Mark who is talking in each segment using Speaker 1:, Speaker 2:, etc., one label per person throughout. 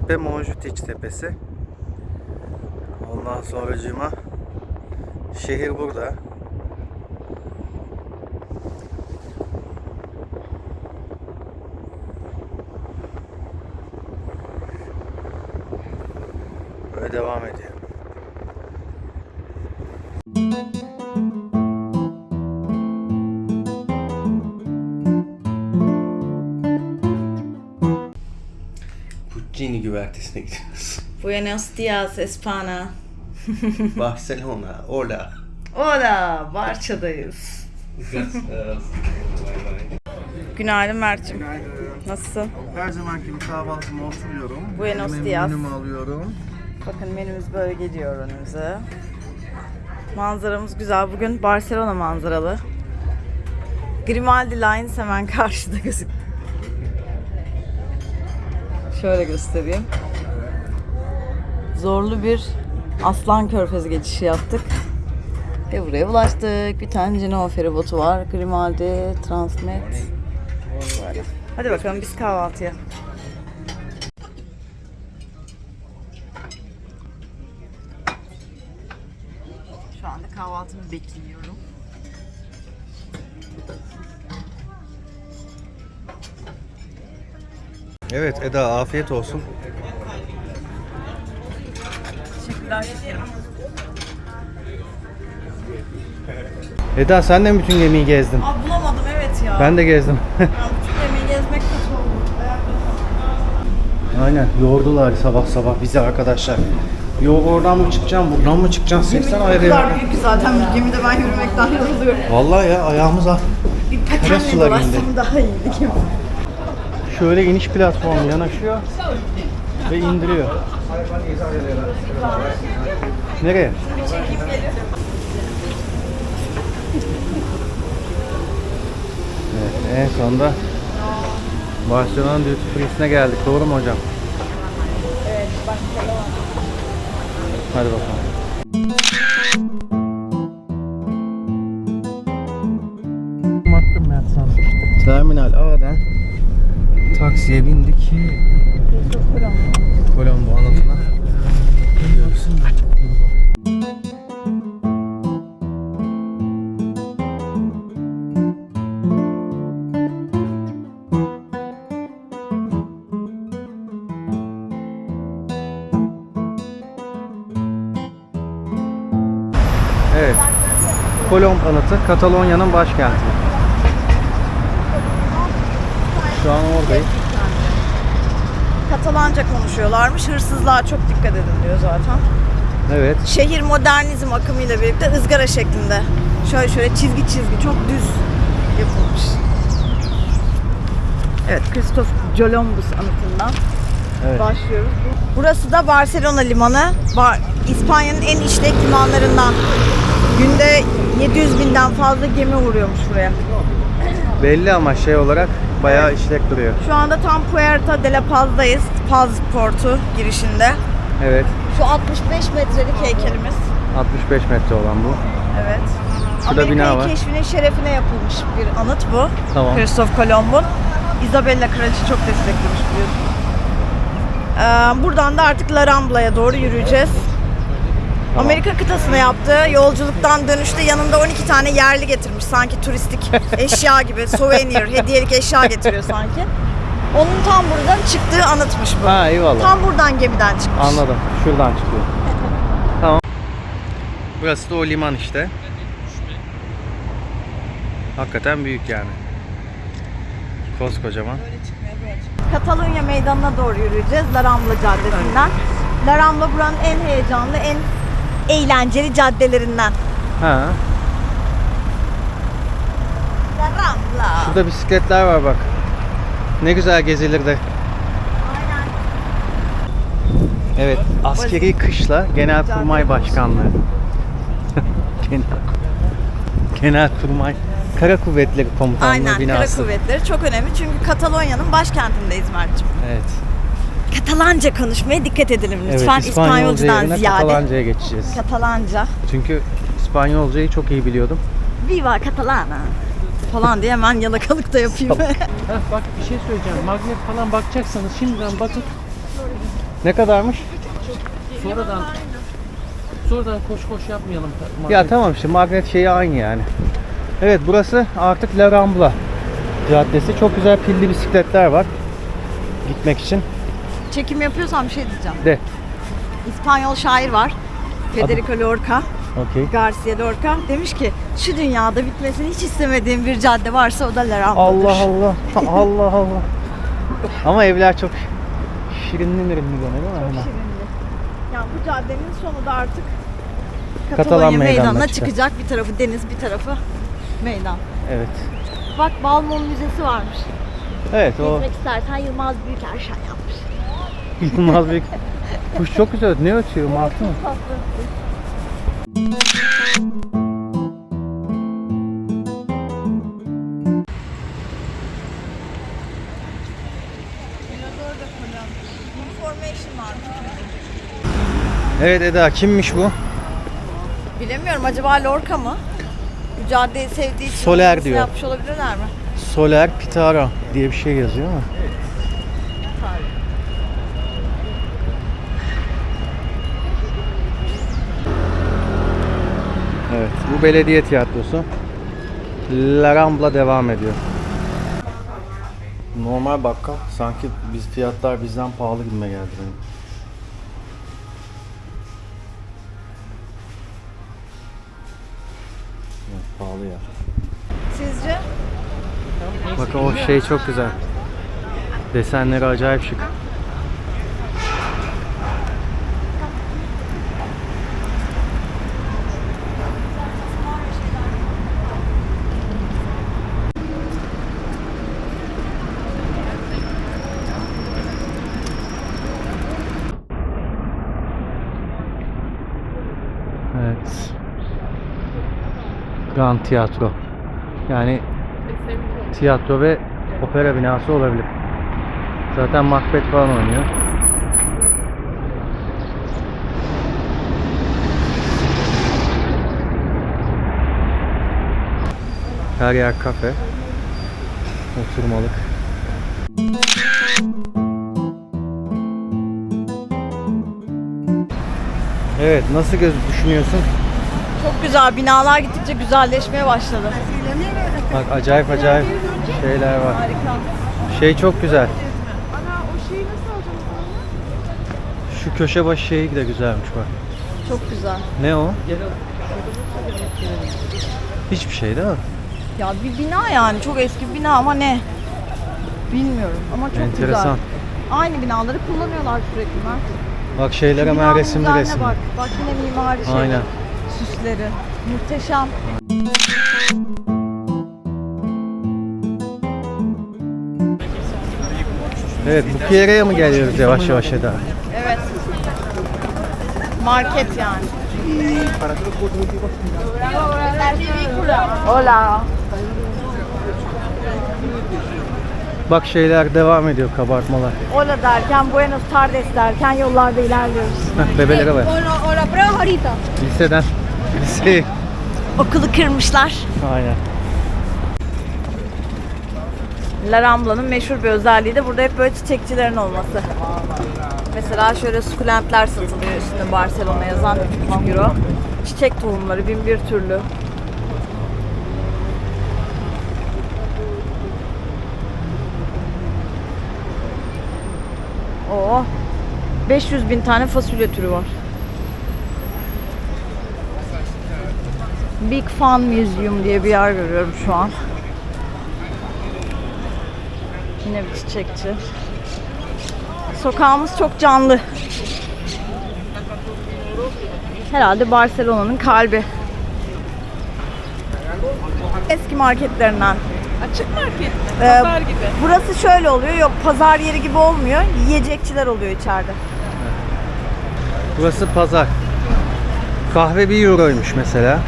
Speaker 1: tepe Monjutiç tepesi. Ondan sonracığıma şehir burada. Güvertesine gidiyoruz.
Speaker 2: Buenos dias Espana.
Speaker 1: Barcelona, hola.
Speaker 2: Hola, Barça'dayız. Günaydın Mert'cim. Nasılsın?
Speaker 1: Her zamanki gibi kahvaltıma oturuyorum.
Speaker 2: Buenos
Speaker 1: Elime
Speaker 2: dias.
Speaker 1: menümü alıyorum.
Speaker 2: Bakın menümüz böyle geliyor önümüze. Manzaramız güzel. Bugün Barcelona manzaralı. Grimaldi Lines hemen karşıda gözük. Şöyle göstereyim. Zorlu bir Aslan Körfezi geçişi yaptık. Ve buraya ulaştık. Bir tane Genova feribotu var. Grimaldi, Transmet. Böyle. Hadi bakalım biz kahvaltıya. Şu anda kahvaltımı bekliyorum.
Speaker 1: Evet Eda afiyet olsun.
Speaker 2: Teşekkürler şekerim.
Speaker 1: Eda sen de mi bütün gemiyi gezdin?
Speaker 2: Aa bulamadım evet ya.
Speaker 1: Ben de gezdim.
Speaker 2: Bütün yemeği gezmek kötü oldu.
Speaker 1: Aynen yordular sabah sabah bizi arkadaşlar. Yok oradan mı çıkacağım, buradan mı çıkacağım? 80 ayrı.
Speaker 2: O kadar büyük ki zaten bir gemide ben yürümekten yoruluyorum.
Speaker 1: Vallahi ya ayağımız ah.
Speaker 2: Bir patenle
Speaker 1: sular
Speaker 2: dolaşsam daha iyiydi gemi.
Speaker 1: Şöyle iniş platformu yanaşıyor ve indiriyor. Nereye? Evet, en sonunda Barcelona Duty Free'sine geldik. Doğru mu hocam?
Speaker 2: Evet Barcelona.
Speaker 1: Hadi bakalım. Terminal A'dan taksiye bindik. Kolombo anıtına. Evet. Kolomb anıtı Katalonya'nın başkenti. Şu an oradayız.
Speaker 2: Katalanca konuşuyorlarmış. Hırsızlığa çok dikkat edin diyor zaten.
Speaker 1: Evet.
Speaker 2: Şehir modernizm akımıyla birlikte ızgara şeklinde. Şöyle şöyle çizgi çizgi çok düz yapılmış. Evet, Christoph Columbus anıtından
Speaker 1: Evet.
Speaker 2: başlıyoruz. Burası da Barcelona limanı. Bar- İspanya'nın en işlek limanlarından. Günde 700 binden fazla gemi vuruyormuş buraya.
Speaker 1: Belli ama şey olarak bayağı işlek duruyor.
Speaker 2: Şu anda tam Puerta de la Paz'dayız. Paz portu girişinde.
Speaker 1: Evet.
Speaker 2: Şu 65 metrelik heykelimiz.
Speaker 1: 65 metre olan bu.
Speaker 2: Evet.
Speaker 1: Şurada bina
Speaker 2: Amerika'yı
Speaker 1: var.
Speaker 2: keşfinin şerefine yapılmış bir anıt bu.
Speaker 1: Tamam.
Speaker 2: Christoph Kolomb'un. Isabella Kraliçe çok desteklemiş biliyorsunuz. Ee, buradan da artık La Rambla'ya doğru yürüyeceğiz.
Speaker 1: Tamam.
Speaker 2: Amerika kıtasına yaptığı yolculuktan dönüşte yanında 12 tane yerli getirmiş. Sanki turistik eşya gibi, souvenir, hediyelik eşya getiriyor sanki. Onun tam buradan çıktığı anıtmış bu.
Speaker 1: Ha eyvallah.
Speaker 2: Tam buradan gemiden çıkmış.
Speaker 1: Anladım. Şuradan çıkıyor. tamam. Burası da o liman işte. Hakikaten büyük yani. Koskocaman.
Speaker 2: Katalunya meydanına doğru yürüyeceğiz La Rambla Caddesi'nden. La Rambla buranın en heyecanlı, en eğlenceli caddelerinden.
Speaker 1: Ha.
Speaker 2: La Rambla.
Speaker 1: Şurada bisikletler var bak. Ne güzel gezilirdi.
Speaker 2: Aynen.
Speaker 1: Evet, askeri kışla Genelkurmay Başkanlığı. Genel Genelkurmay Kara Kuvvetleri Komutanlığı
Speaker 2: Aynen, Kara
Speaker 1: binası.
Speaker 2: Kuvvetleri çok önemli çünkü Katalonya'nın başkentindeyiz Mert'ciğim.
Speaker 1: Evet.
Speaker 2: Katalanca konuşmaya dikkat edelim lütfen
Speaker 1: evet, İspanyolca
Speaker 2: İspanyolcadan
Speaker 1: yerine
Speaker 2: ziyade.
Speaker 1: Katalanca'ya geçeceğiz.
Speaker 2: Katalanca.
Speaker 1: Çünkü İspanyolcayı çok iyi biliyordum.
Speaker 2: Viva Catalana. falan diye hemen yalakalık da yapayım.
Speaker 3: Heh, bak bir şey söyleyeceğim. Magnet falan bakacaksanız şimdiden bakın.
Speaker 1: Ne kadarmış?
Speaker 3: Sonradan sonradan koş koş yapmayalım. Magnet.
Speaker 1: Ya tamam işte magnet şeyi aynı yani. Evet burası artık La Rambla Caddesi. Çok güzel pilli bisikletler var. Gitmek için.
Speaker 2: Çekim yapıyorsam bir şey diyeceğim.
Speaker 1: De.
Speaker 2: İspanyol şair var. Federico Lorca,
Speaker 1: Okey.
Speaker 2: Garcia Lorca demiş ki şu dünyada bitmesini hiç istemediğim bir cadde varsa o da La.
Speaker 1: Allah Allah. Allah Allah. Ama evler çok şirinli mirinli gene değil mi? Hemen.
Speaker 2: Yani bu caddenin sonu da artık
Speaker 1: Katalan
Speaker 2: Katalonya
Speaker 1: meydanına çıkacak.
Speaker 2: çıkacak. Bir tarafı deniz, bir tarafı meydan.
Speaker 1: Evet.
Speaker 2: Bak Balmum Müzesi varmış.
Speaker 1: Evet o
Speaker 2: Gitmek istersen Yılmaz Büyükerşen yapmış.
Speaker 1: Yılmaz Büyük. Kuş çok güzel. Ne ötüyor? Martı mı? Evet Eda kimmiş bu?
Speaker 2: Bilemiyorum acaba Lorca mı? Bu caddeyi sevdiği için
Speaker 1: Soler diyor.
Speaker 2: yapmış olabilirler mi?
Speaker 1: Soler Pitara diye bir şey yazıyor ama. Evet, bu belediye tiyatrosu. La Rambla devam ediyor. Normal bakkal. Sanki biz fiyatlar bizden pahalı gibime geldi benim. Evet, pahalı ya.
Speaker 2: Sizce?
Speaker 1: Bak o şey çok güzel. Desenleri acayip şık. Evet. Grand Tiyatro. Yani tiyatro ve opera binası olabilir. Zaten Macbeth falan oynuyor. Her yer kafe. Oturmalık. Evet, nasıl göz düşünüyorsun?
Speaker 2: Çok güzel. Binalar gittikçe güzelleşmeye başladı.
Speaker 1: Bak acayip acayip şeyler var.
Speaker 2: Harika.
Speaker 1: Şey çok güzel. Şu köşe başı şeyi de güzelmiş bak.
Speaker 2: Çok güzel.
Speaker 1: Ne o? Hiçbir şey değil mi?
Speaker 2: Ya bir bina yani. Çok eski bir bina ama ne? Bilmiyorum ama çok
Speaker 1: Enteresan.
Speaker 2: güzel. Aynı binaları kullanıyorlar sürekli Mert.
Speaker 1: Bak şeyler hemen resimli resim.
Speaker 2: Bak. bak yine mimari şey.
Speaker 1: Aynen.
Speaker 2: Süsleri. Muhteşem.
Speaker 1: Evet bu Pierre'ye mi geliyoruz yavaş yavaş Eda?
Speaker 2: Evet. Market yani. Hola.
Speaker 1: Bak şeyler devam ediyor kabartmalar.
Speaker 2: Hola derken, Buenos tardes derken yollarda ilerliyoruz.
Speaker 1: Heh, bebelere bak.
Speaker 2: O la pruebas ahorita.
Speaker 1: Liseden. Liseyi.
Speaker 2: Okulu kırmışlar.
Speaker 1: Aynen.
Speaker 2: La Rambla'nın meşhur bir özelliği de burada hep böyle çiçekçilerin olması. Mesela şöyle sukulentler satılıyor üstünde Barcelona yazan 3,5 euro. Çiçek tohumları bin bir türlü. Oo. 500 bin tane fasulye türü var. Big Fun Museum diye bir yer görüyorum şu an. Yine bir çiçekçi. Sokağımız çok canlı. Herhalde Barcelona'nın kalbi. Eski marketlerinden.
Speaker 4: Açık market.
Speaker 2: Ee,
Speaker 4: Pazar gibi.
Speaker 2: Burası şöyle oluyor. Yok pazar yeri gibi olmuyor. Yiyecekçiler oluyor içeride.
Speaker 1: Burası pazar. Kahve 1 euroymuş mesela.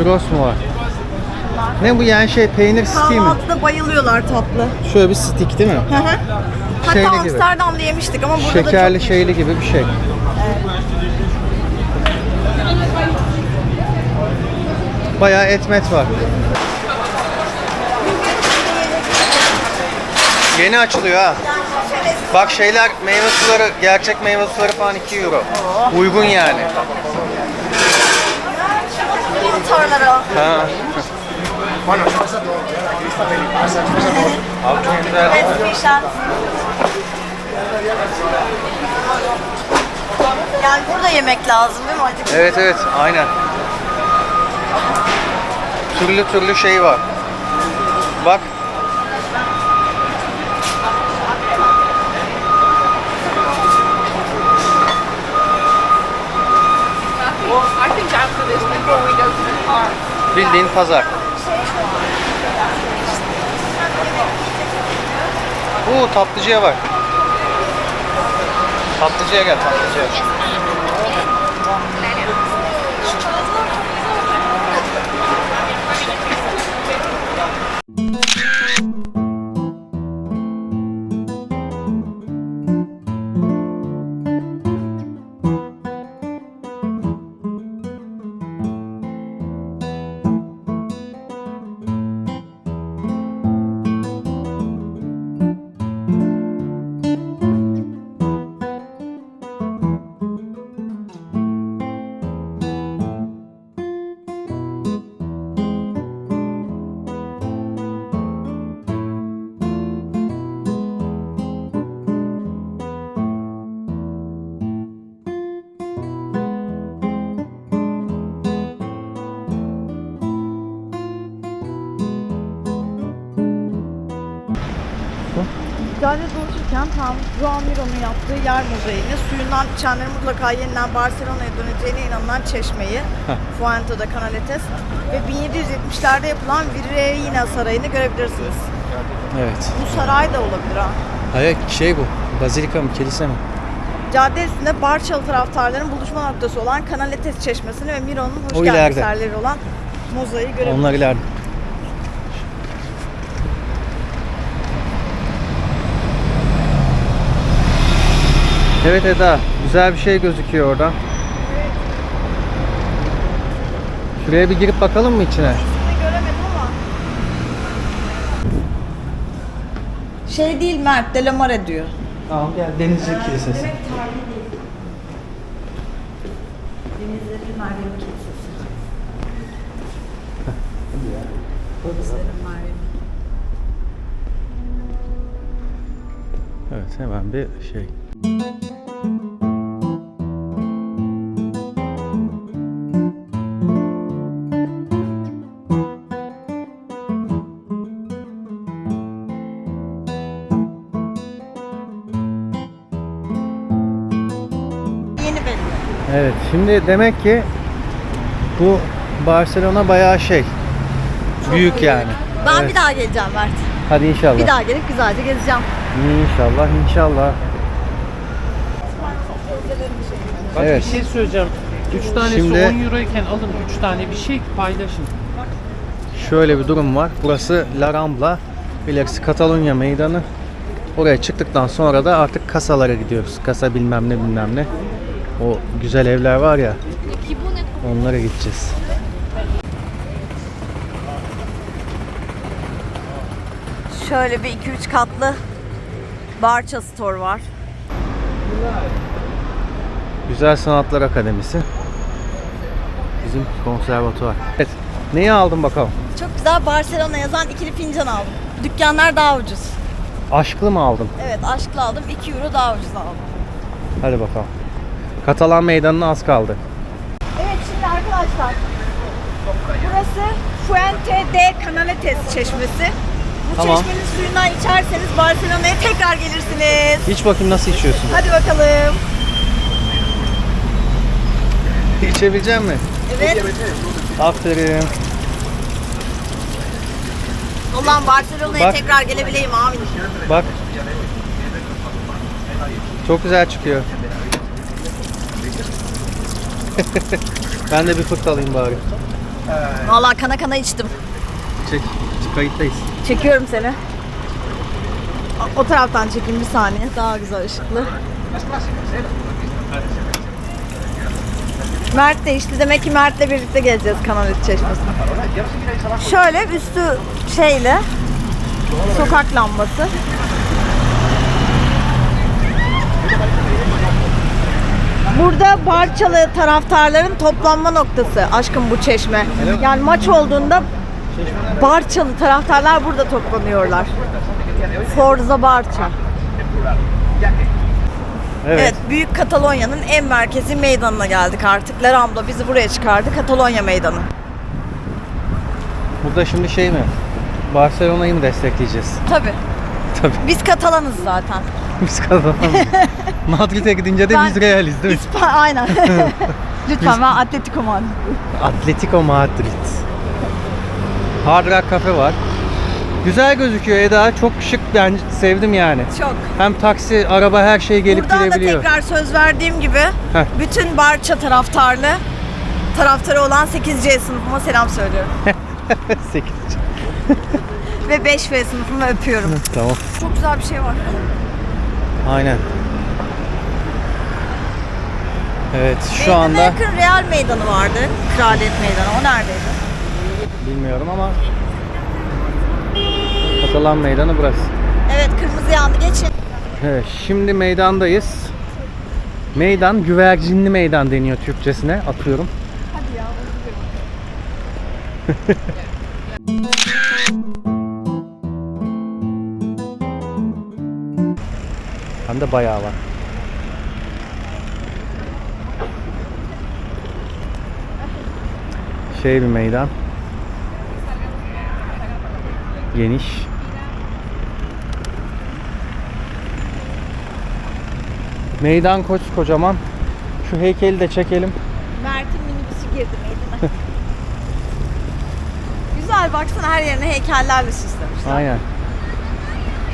Speaker 1: Churros mu var? Ne bu yani şey peynir stiği mi?
Speaker 2: Kahvaltıda bayılıyorlar tatlı.
Speaker 1: Şöyle bir stick değil mi?
Speaker 2: Hı hı. Hatta
Speaker 1: Şeyli gibi.
Speaker 2: Amsterdam'da yemiştik ama burada da
Speaker 1: Şekerli
Speaker 2: çok
Speaker 1: şeyli gibi bir şey. Bayağı etmet var. Yeni açılıyor ha. Bak şeyler meyve suları, gerçek meyve suları falan 2 euro. Uygun yani.
Speaker 2: Motorları o.
Speaker 1: Ha. Abi çok güzel.
Speaker 2: Esmişler. Yani burada yemek lazım değil mi acık?
Speaker 1: Evet evet aynen. Türlü türlü şey var. Bak.
Speaker 4: Well, I think after this, before we go to the park,
Speaker 1: Bildiğin pazar. Oo tatlıcıya bak. Tatlıcıya gel tatlıcıya.
Speaker 2: İçenlerin mutlaka yeniden Barcelona'ya döneceğine inanılan çeşmeyi Fuente'de Canaletes ve 1770'lerde yapılan Virreina Sarayı'nı görebilirsiniz.
Speaker 1: Evet.
Speaker 2: Bu saray da olabilir ha.
Speaker 1: Hayır şey bu. Bazilika mı kilise mi?
Speaker 2: Cadde üstünde Barçalı taraftarların buluşma noktası olan Canaletes Çeşmesi'ni ve Miro'nun hoş
Speaker 1: O ileride.
Speaker 2: eserleri olan mozaiği görebilirsiniz.
Speaker 1: Onlar ileride. Evet Eda, güzel bir şey gözüküyor orada. Şuraya bir girip bakalım mı içine?
Speaker 2: Şey değil Mert, Delamare diyor.
Speaker 1: Tamam gel Denizci Kilisesi.
Speaker 2: Denizlerin Meryem Kilisesi. Meryem.
Speaker 1: Evet hemen bir şey. Şimdi demek ki bu Barcelona bayağı şey. büyük yani.
Speaker 2: Ben
Speaker 1: Evet.
Speaker 2: bir daha geleceğim Mert.
Speaker 1: Hadi inşallah.
Speaker 2: Bir daha gelip güzelce gezeceğim.
Speaker 1: İnşallah inşallah.
Speaker 3: Bak
Speaker 1: Evet.
Speaker 3: bir şey söyleyeceğim. 3 tanesi
Speaker 1: Şimdi-
Speaker 3: 10 euroyken alın 3 tane bir şey paylaşın.
Speaker 1: Şöyle bir durum var. Burası La Rambla. İlerisi Katalunya meydanı. Oraya çıktıktan sonra da artık kasalara gidiyoruz. Kasa bilmem ne bilmem ne. O güzel evler var ya. Onlara gideceğiz.
Speaker 2: Şöyle bir 2-3 katlı Barça Store var.
Speaker 1: Güzel Sanatlar Akademisi. Bizim konservatuvar. Evet. Neyi aldın bakalım?
Speaker 2: Çok güzel Barcelona yazan ikili fincan aldım. Dükkanlar daha ucuz.
Speaker 1: Aşklı mı aldın?
Speaker 2: Evet aşkla aldım 2 euro daha ucuz aldım.
Speaker 1: Hadi bakalım. Katalan meydanına az kaldı.
Speaker 2: Evet şimdi arkadaşlar. Burası Fuente de Canaletes çeşmesi. Bu
Speaker 1: Tamam.
Speaker 2: çeşmenin suyundan içerseniz Barcelona'ya tekrar gelirsiniz.
Speaker 1: İç bakayım nasıl içiyorsun?
Speaker 2: Hadi bakalım.
Speaker 1: İçebilecek mi?
Speaker 2: Evet.
Speaker 1: Aferin.
Speaker 2: Ulan Barcelona'ya
Speaker 1: Bak.
Speaker 2: tekrar gelebileyim amin.
Speaker 1: Bak. Çok güzel çıkıyor. Ben de bir fırt alayım bari.
Speaker 2: Vallahi kana kana içtim.
Speaker 1: Çek. Kayıttayız.
Speaker 2: Çekiyorum seni. O- taraftan çekeyim bir saniye. Daha güzel ışıklı. Mert de işte demek ki Mert'le birlikte geleceğiz Kanalit Çeşmesi'ne. Şöyle üstü şeyle sokak lambası. Burada Barçalı taraftarların toplanma noktası aşkım bu çeşme. Yani maç olduğunda Barçalı taraftarlar burada toplanıyorlar. Forza Barça.
Speaker 1: Evet.
Speaker 2: Evet, Büyük Katalonya'nın en merkezi meydanına geldik artık. La Rambla bizi buraya çıkardı. Katalonya meydanı.
Speaker 1: Burada şimdi şey mi? Barcelona'yı mı destekleyeceğiz?
Speaker 2: Tabii.
Speaker 1: Tabii.
Speaker 2: Biz Katalanız zaten.
Speaker 1: Biz kazanalım. Madrid'e gidince de
Speaker 2: Ben-
Speaker 1: biz Realiz değil mi?
Speaker 2: İspa aynen. Lütfen ben Atletico Madrid.
Speaker 1: Atletico Madrid. Hard Rock Cafe var. Güzel gözüküyor Eda. Çok şık ben sevdim yani.
Speaker 2: Çok.
Speaker 1: Hem taksi, araba her şey gelip
Speaker 2: Buradan da
Speaker 1: gidebiliyor.
Speaker 2: tekrar söz verdiğim gibi
Speaker 1: Heh.
Speaker 2: bütün Barça taraftarlı taraftarı olan 8C sınıfıma selam söylüyorum.
Speaker 1: 8.
Speaker 2: Ve 5V sınıfımı öpüyorum.
Speaker 1: Tamam.
Speaker 2: Çok güzel bir şey var.
Speaker 1: Aynen. Evet şu
Speaker 2: Meydana
Speaker 1: anda
Speaker 2: yakın Real Meydanı vardı. Kraliyet Meydanı. O neredeydi?
Speaker 1: bilmiyorum ama Katalan meydanı burası.
Speaker 2: Evet kırmızı yandı. Geçin.
Speaker 1: Evet şimdi meydandayız. Meydan güvercinli meydan deniyor Türkçesine atıyorum.
Speaker 2: Hadi ya.
Speaker 1: Hem de bayağı var. Şey bir meydan. Geniş. Meydan koç kocaman. Şu heykeli de çekelim.
Speaker 2: Mert'in minibüsü girdi meydana. Güzel baksana her yerine heykellerle süslemişler.
Speaker 1: Aynen.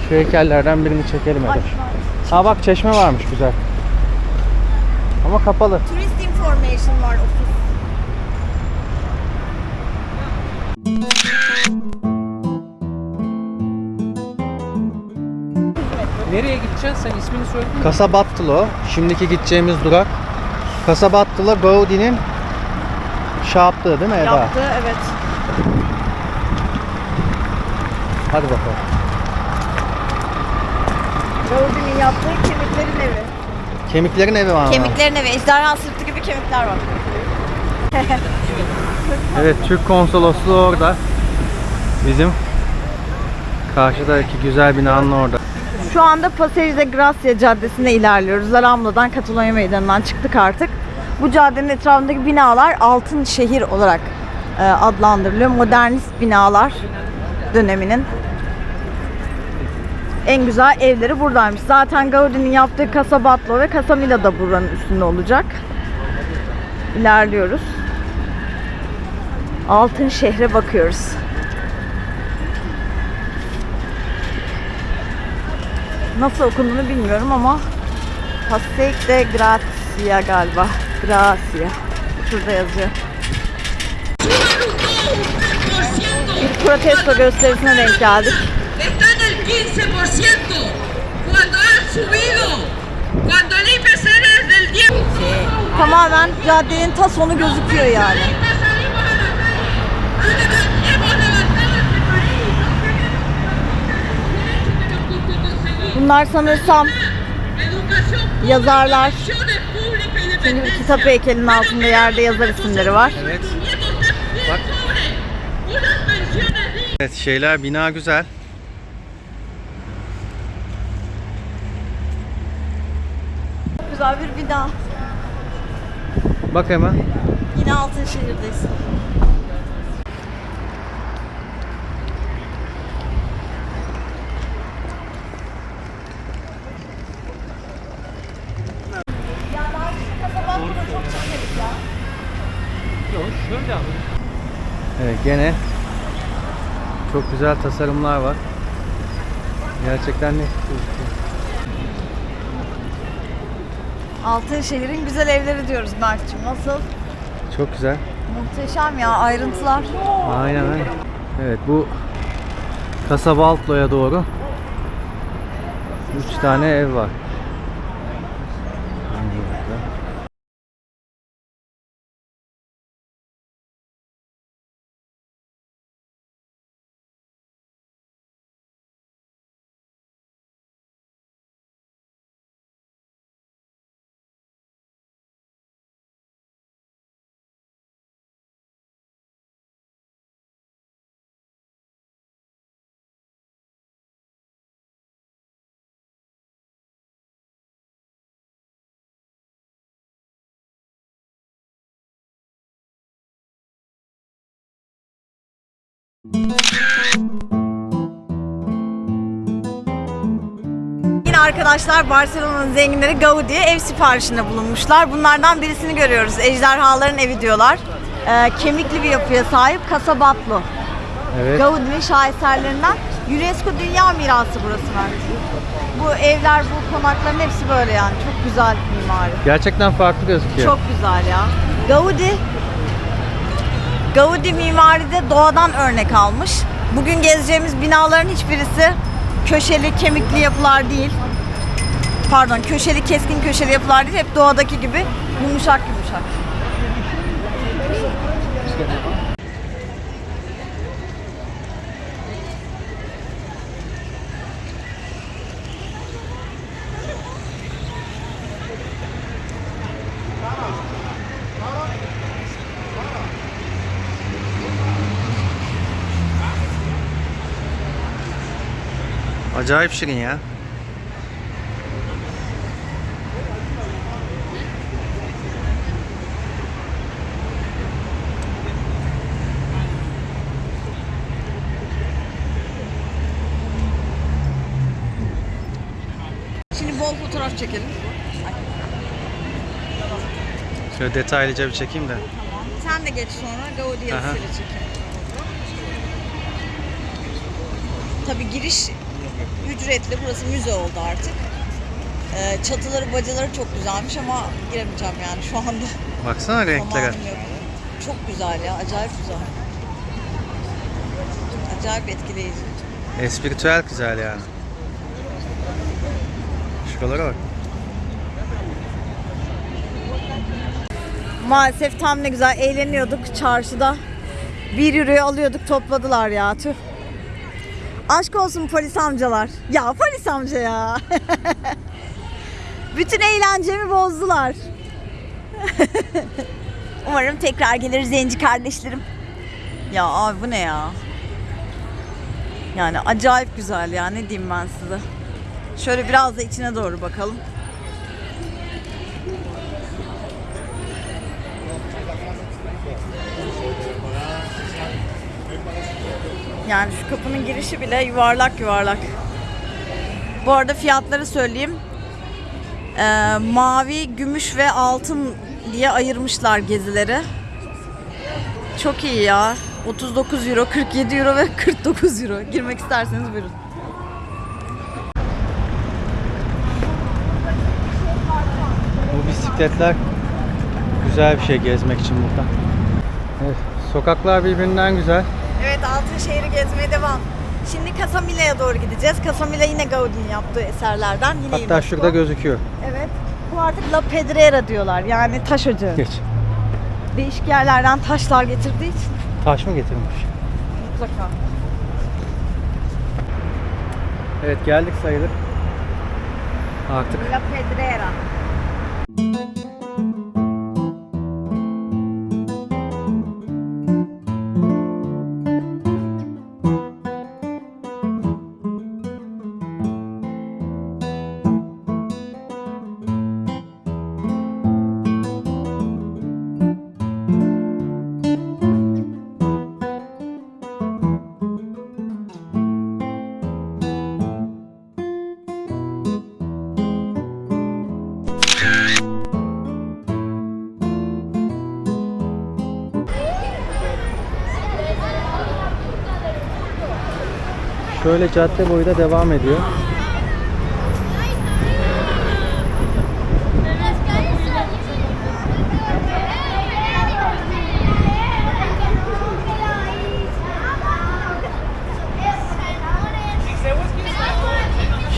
Speaker 1: Şu heykellerden birini çekelim
Speaker 2: Ay,
Speaker 1: hadi. Ha bak çeşme varmış güzel. Ama kapalı.
Speaker 2: Turist information var ofis.
Speaker 3: Nereye gideceksin sen ismini söyledin mi?
Speaker 1: Kasabattılo. Şimdiki gideceğimiz durak. Kasabattılo Gaudi'nin şey yaptığı değil mi Eda?
Speaker 2: Yaptı evet.
Speaker 1: Hadi bakalım.
Speaker 2: Gaudi'nin yaptığı kemiklerin evi.
Speaker 1: Kemiklerin evi var. ama.
Speaker 2: Kemiklerin evi. Ejderha sırtı gibi kemikler var.
Speaker 1: Evet Türk konsolosluğu orada. Bizim karşıdaki güzel binanın orada.
Speaker 2: Şu anda Paseo de Gracia Caddesi'ne ilerliyoruz. La Rambla'dan Katalonya Meydanı'ndan çıktık artık. Bu caddenin etrafındaki binalar altın şehir olarak e, adlandırılıyor. Modernist binalar döneminin en güzel evleri buradaymış. Zaten Gaudi'nin yaptığı Casa Batlló ve Casa Mila da buranın üstünde olacak. İlerliyoruz. Altın şehre bakıyoruz. Nasıl okunduğunu bilmiyorum ama Passeig de Gracia galiba. Gracia. Şurada yazıyor. Bir protesto gösterisine denk geldik.
Speaker 5: Está en el 15%, cuando ha subido, cuando el IPC es del 10%.
Speaker 2: Tamamen caddenin ta sonu gözüküyor yani. Bunlar sanırsam yazarlar.
Speaker 5: y
Speaker 2: Çünkü kitap heykelinin altında yerde yazar isimleri var.
Speaker 1: Evet.
Speaker 5: Dignas.
Speaker 1: Evet şeyler bina güzel.
Speaker 2: Çok bina.
Speaker 1: Bak hemen.
Speaker 2: Yine Altınşehir'deyiz.
Speaker 3: Şöyle ama.
Speaker 1: Evet gene çok güzel tasarımlar var. Gerçekten ne gözüküyor.
Speaker 2: Altınşehir'in güzel evleri diyoruz Mert'ciğim. Nasıl?
Speaker 1: Çok güzel.
Speaker 2: Muhteşem ya ayrıntılar.
Speaker 1: Aynen aynen. Evet bu Kasabaltlo'ya doğru 3 tane ev var.
Speaker 2: Yine arkadaşlar Barcelona'nın zenginleri Gaudi'ye ev siparişinde bulunmuşlar. Bunlardan birisini görüyoruz. Ejderhaların evi diyorlar. Ee, kemikli bir yapıya sahip Casa Batlló.
Speaker 1: Evet.
Speaker 2: Gaudi'nin şaheserlerinden. UNESCO Dünya Mirası burası Mert. Bu evler, bu konakların hepsi böyle yani. Çok güzel mimari.
Speaker 1: Gerçekten farklı gözüküyor.
Speaker 2: Çok güzel ya. Gaudi Gaudi mimaride doğadan örnek almış. Bugün gezeceğimiz binaların hiçbirisi köşeli, kemikli yapılar değil. Pardon, köşeli, keskin köşeli yapılar değil. Hep doğadaki gibi yumuşak yumuşak.
Speaker 1: Acayip şirin ya.
Speaker 2: Şimdi bol fotoğraf çekelim.
Speaker 1: Şöyle detaylıca bir çekeyim de.
Speaker 2: Sen de geç sonra Gaudi
Speaker 1: Aha.
Speaker 2: yazısıyla çekelim. Tabii giriş ücretli. Burası müze oldu artık. Ee, çatıları, bacaları çok güzelmiş ama giremeyeceğim yani şu anda.
Speaker 1: Baksana renklere.
Speaker 2: Zamanım yok. Çok güzel ya, acayip güzel. Acayip etkileyici.
Speaker 1: Espritüel güzel yani. Şuralara bak.
Speaker 2: Maalesef tam ne güzel eğleniyorduk çarşıda. Bir euroyu alıyorduk topladılar ya tüh. Aşk olsun polis amcalar. Ya polis amca ya. Bütün eğlencemi bozdular. Umarım tekrar gelir zenci kardeşlerim. Ya abi bu ne ya? Yani acayip güzel ya ne diyeyim ben size. Şöyle biraz da içine doğru bakalım. Yani şu kapının girişi bile yuvarlak yuvarlak. Bu arada fiyatları söyleyeyim. Ee, mavi, gümüş ve altın diye ayırmışlar gezileri. Çok iyi ya. 39 euro, 47 euro ve 49 euro. Girmek isterseniz buyurun.
Speaker 1: Bu bisikletler güzel bir şey gezmek için burada. Evet, sokaklar birbirinden güzel.
Speaker 2: Evet Altınşehir'i gezmeye devam. Şimdi Casamila'ya doğru gideceğiz. Casamila yine Gaudi'nin yaptığı eserlerden. Yine
Speaker 1: Hatta
Speaker 2: UNESCO.
Speaker 1: şurada gözüküyor.
Speaker 2: Evet. Bu artık La Pedrera diyorlar. Yani taş ocağı.
Speaker 1: Geç.
Speaker 2: Değişik yerlerden taşlar getirdiği için
Speaker 1: Taş mı getirmiş?
Speaker 2: mutlaka.
Speaker 1: Evet geldik sayılır. Artık
Speaker 2: La Pedrera.
Speaker 1: Şöyle cadde boyu da devam ediyor.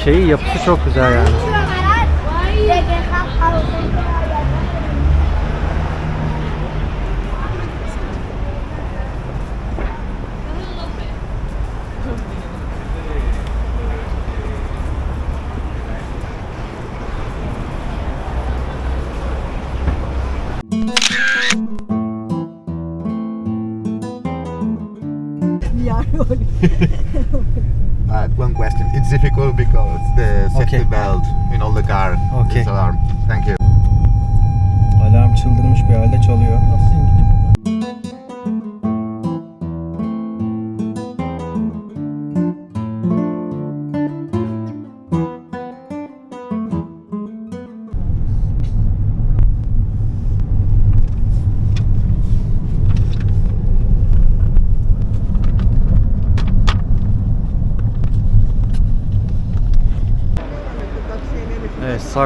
Speaker 1: Şeyi yapısı çok güzel yani.
Speaker 6: Uh, one question. It's difficult because the safety
Speaker 1: Okay.
Speaker 6: belt in all the car
Speaker 1: Okay.
Speaker 6: is alarm. Thank you.
Speaker 1: Alarm çıldırmış bir halde çalıyor.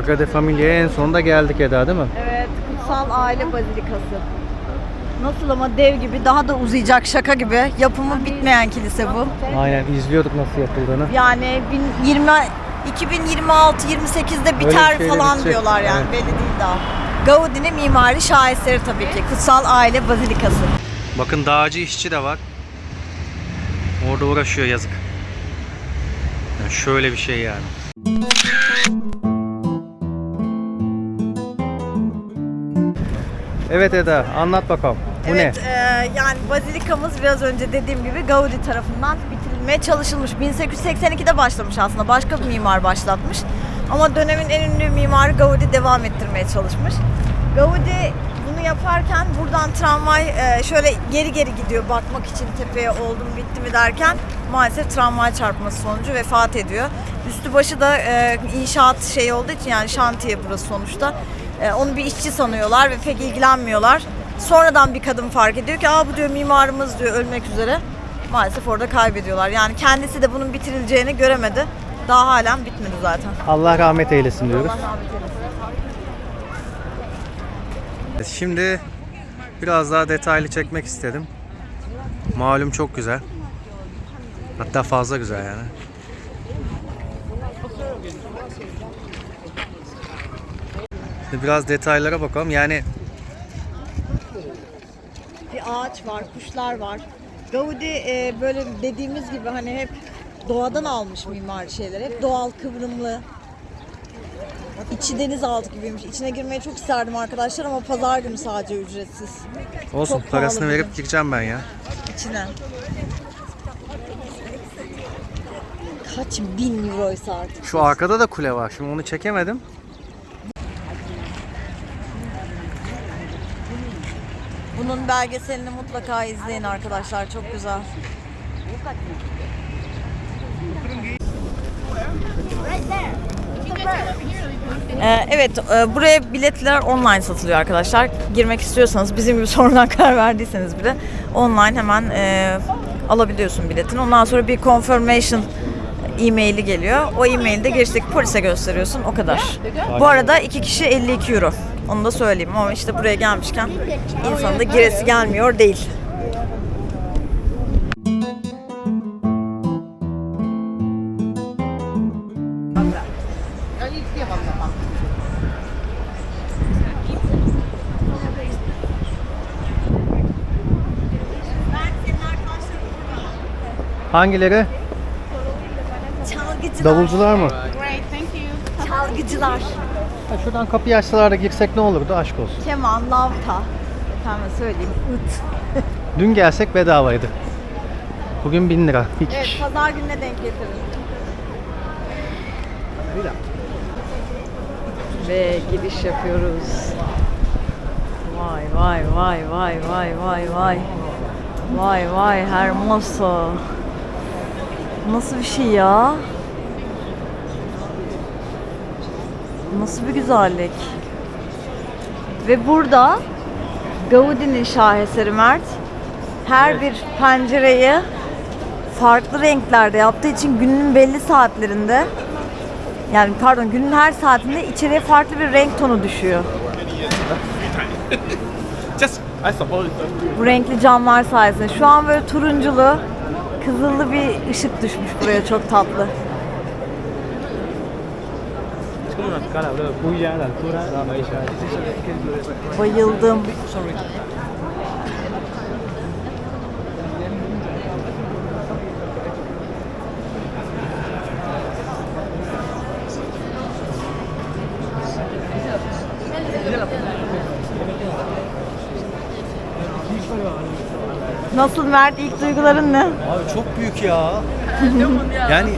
Speaker 1: Sagrada Familia'ya en sonunda geldik Eda değil mi?
Speaker 2: Evet, Kutsal Aile Bazilikası. Nasıl ama dev gibi, daha da uzayacak şaka gibi. Yapımı bitmeyen kilise bu.
Speaker 1: Aynen izliyorduk nasıl yapıldığını.
Speaker 2: Yani 20 2026 28'de biter falan
Speaker 1: bitecek,
Speaker 2: diyorlar yani
Speaker 1: evet.
Speaker 2: belli değil daha. Gaudi'nin mimari şaheseri tabii ki. Kutsal Aile Bazilikası.
Speaker 1: Bakın dağcı işçi de var. Orada uğraşıyor yazık. Yani şöyle bir şey yani. Evet Eda anlat bakalım. Bu
Speaker 2: evet,
Speaker 1: ne?
Speaker 2: e, yani bazilikamız biraz önce dediğim gibi Gaudi tarafından bitirilmeye çalışılmış. 1882'de başlamış aslında. Başka bir mimar başlatmış. Ama dönemin en ünlü mimarı Gaudi devam ettirmeye çalışmış. Gaudi bunu yaparken buradan tramvay e, şöyle geri geri gidiyor bakmak için tepeye oldu mu bitti mi derken maalesef tramvay çarpması sonucu vefat ediyor. Üstü başı da e, inşaat şey olduğu için yani şantiye burası sonuçta. E, onu bir işçi sanıyorlar ve pek ilgilenmiyorlar. Sonradan bir kadın fark ediyor ki aa bu diyor mimarımız diyor ölmek üzere. Maalesef orada kaybediyorlar. Yani kendisi de bunun bitirileceğini göremedi. Daha halen bitmedi zaten.
Speaker 1: Allah rahmet eylesin diyoruz.
Speaker 2: Allah rahmet eylesin.
Speaker 1: Şimdi biraz daha detaylı çekmek istedim. Malum çok güzel. Hatta fazla güzel yani. Biraz detaylara bakalım. Yani
Speaker 2: Bir ağaç var, kuşlar var. Gaudi e, böyle dediğimiz gibi hani hep doğadan almış mimari şeyler. Hep doğal, kıvrımlı. İçi denizaltı gibiymiş. İçine girmeyi çok isterdim arkadaşlar ama pazar günü sadece ücretsiz.
Speaker 1: olsun
Speaker 2: Çok
Speaker 1: parasını
Speaker 2: pahalı
Speaker 1: verip gireceğim ben ya.
Speaker 2: İçine. Kaç bin euroysa artık.
Speaker 1: Şu arkada da kule var. Şimdi onu çekemedim.
Speaker 2: Bunun belgeselini mutlaka izleyin arkadaşlar. Çok güzel. Ee, evet, e, buraya biletler online satılıyor arkadaşlar. Girmek istiyorsanız, bizim gibi sonradan karar verdiyseniz bile online hemen e, alabiliyorsun biletini. Ondan sonra bir confirmation e-maili geliyor. O e-mailde girişteki polise gösteriyorsun. O kadar. Bu arada iki kişi 52 euro. Onu da söyleyeyim ama işte buraya gelmişken insanın da giresi gelmiyor değil.
Speaker 1: Hangileri?
Speaker 2: Çalgıcılar.
Speaker 1: Davulcular mı?
Speaker 2: Çalgıcılar.
Speaker 1: Ha, şuradan kapıyı açsalar da girsek ne olurdu? Aşk olsun.
Speaker 2: Keman, lavta. Efendim söyleyeyim. Üt.
Speaker 1: Dün gelsek bedavaydı. Bugün 1000 lira. İki
Speaker 2: Evet,
Speaker 1: kişi.
Speaker 2: pazar gününe denk getirin. Ve giriş yapıyoruz. Vay vay vay vay vay vay vay. Vay vay hermoso. Nasıl bir şey ya? Nasıl bir güzellik. Ve burada Gaudi'nin şaheseri Mert her bir pencereyi farklı renklerde yaptığı için günün belli saatlerinde yani pardon günün her saatinde içeriye farklı bir renk tonu düşüyor. Bu renkli camlar sayesinde. Şu an böyle turunculu, kızıllı bir ışık düşmüş buraya çok tatlı. Bayıldım. Nasıl Mert ilk duyguların ne?
Speaker 1: Abi çok büyük ya. yani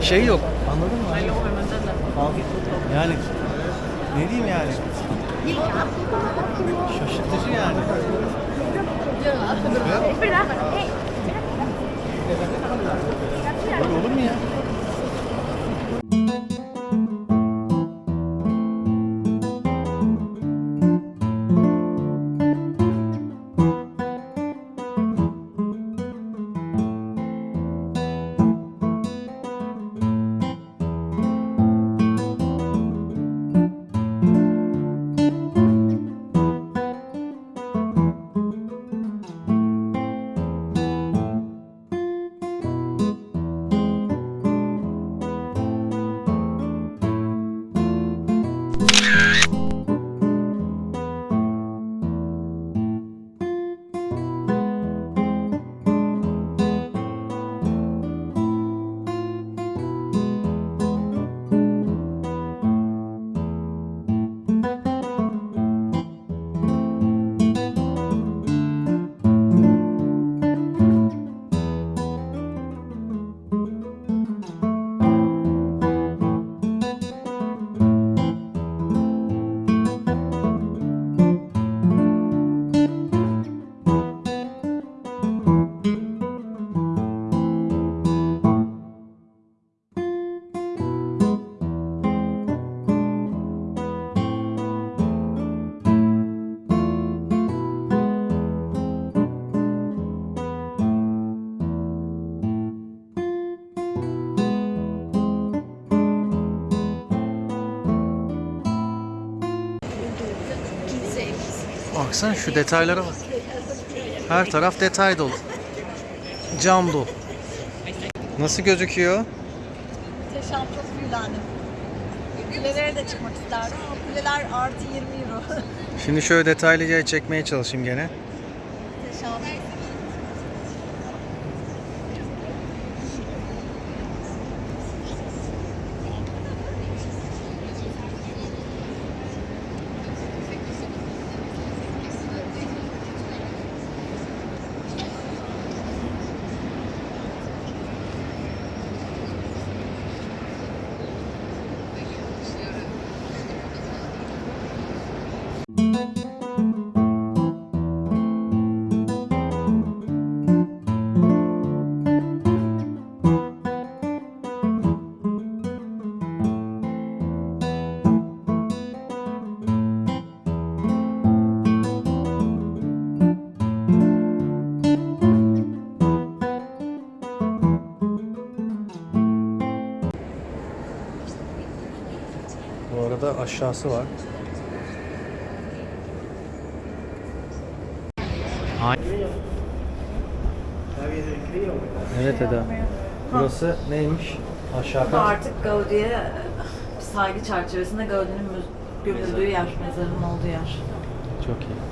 Speaker 1: şey yok. Yani ne diyeyim yani? Şaşırtıcı yani. Böyle olur mu ya? Baksana şu detaylara bak. Her taraf detay dolu. Cam dolu. Nasıl gözüküyor?
Speaker 2: Muhteşem çok büyülendim. Kulelere de çıkmak isterdim kuleler artı 20 euro.
Speaker 1: Şimdi şöyle detaylıca çekmeye çalışayım gene. Bu arada aşağısı var. Evet Eda. Burası neymiş? Aşağı kat.
Speaker 2: Artık Gaudi'ye saygı çerçevesinde Gaudi'nin gömüldüğü yer, mezarının olduğu yer.
Speaker 1: Çok iyi.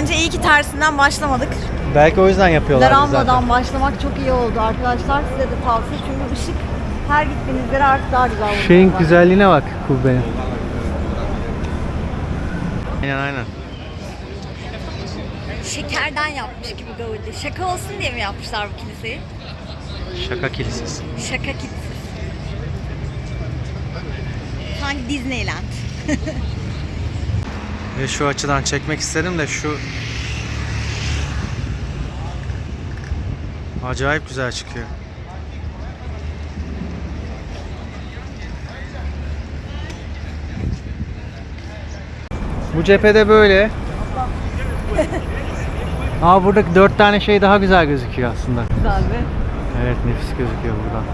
Speaker 2: Bence iyi ki tersinden başlamadık.
Speaker 1: Belki o yüzden yapıyorlar zaten.
Speaker 2: Laramba'dan başlamak çok iyi oldu arkadaşlar. Size de tavsiye çünkü ışık her gittiğiniz yere artık daha güzel oluyor.
Speaker 1: Şeyin güzelliğine bak kubbenin. Aynen aynen.
Speaker 2: Şekerden yapmış gibi Gaudi. Şaka olsun diye mi yapmışlar bu kiliseyi?
Speaker 1: Şaka kilisesi.
Speaker 2: Şaka kilisesi. Sanki Disneyland.
Speaker 1: Şu açıdan çekmek istedim de şu acayip güzel çıkıyor. Bu cephede böyle. Aa buradaki dört tane şey daha güzel gözüküyor aslında.
Speaker 2: Güzel.
Speaker 1: Evet nefis gözüküyor buradan.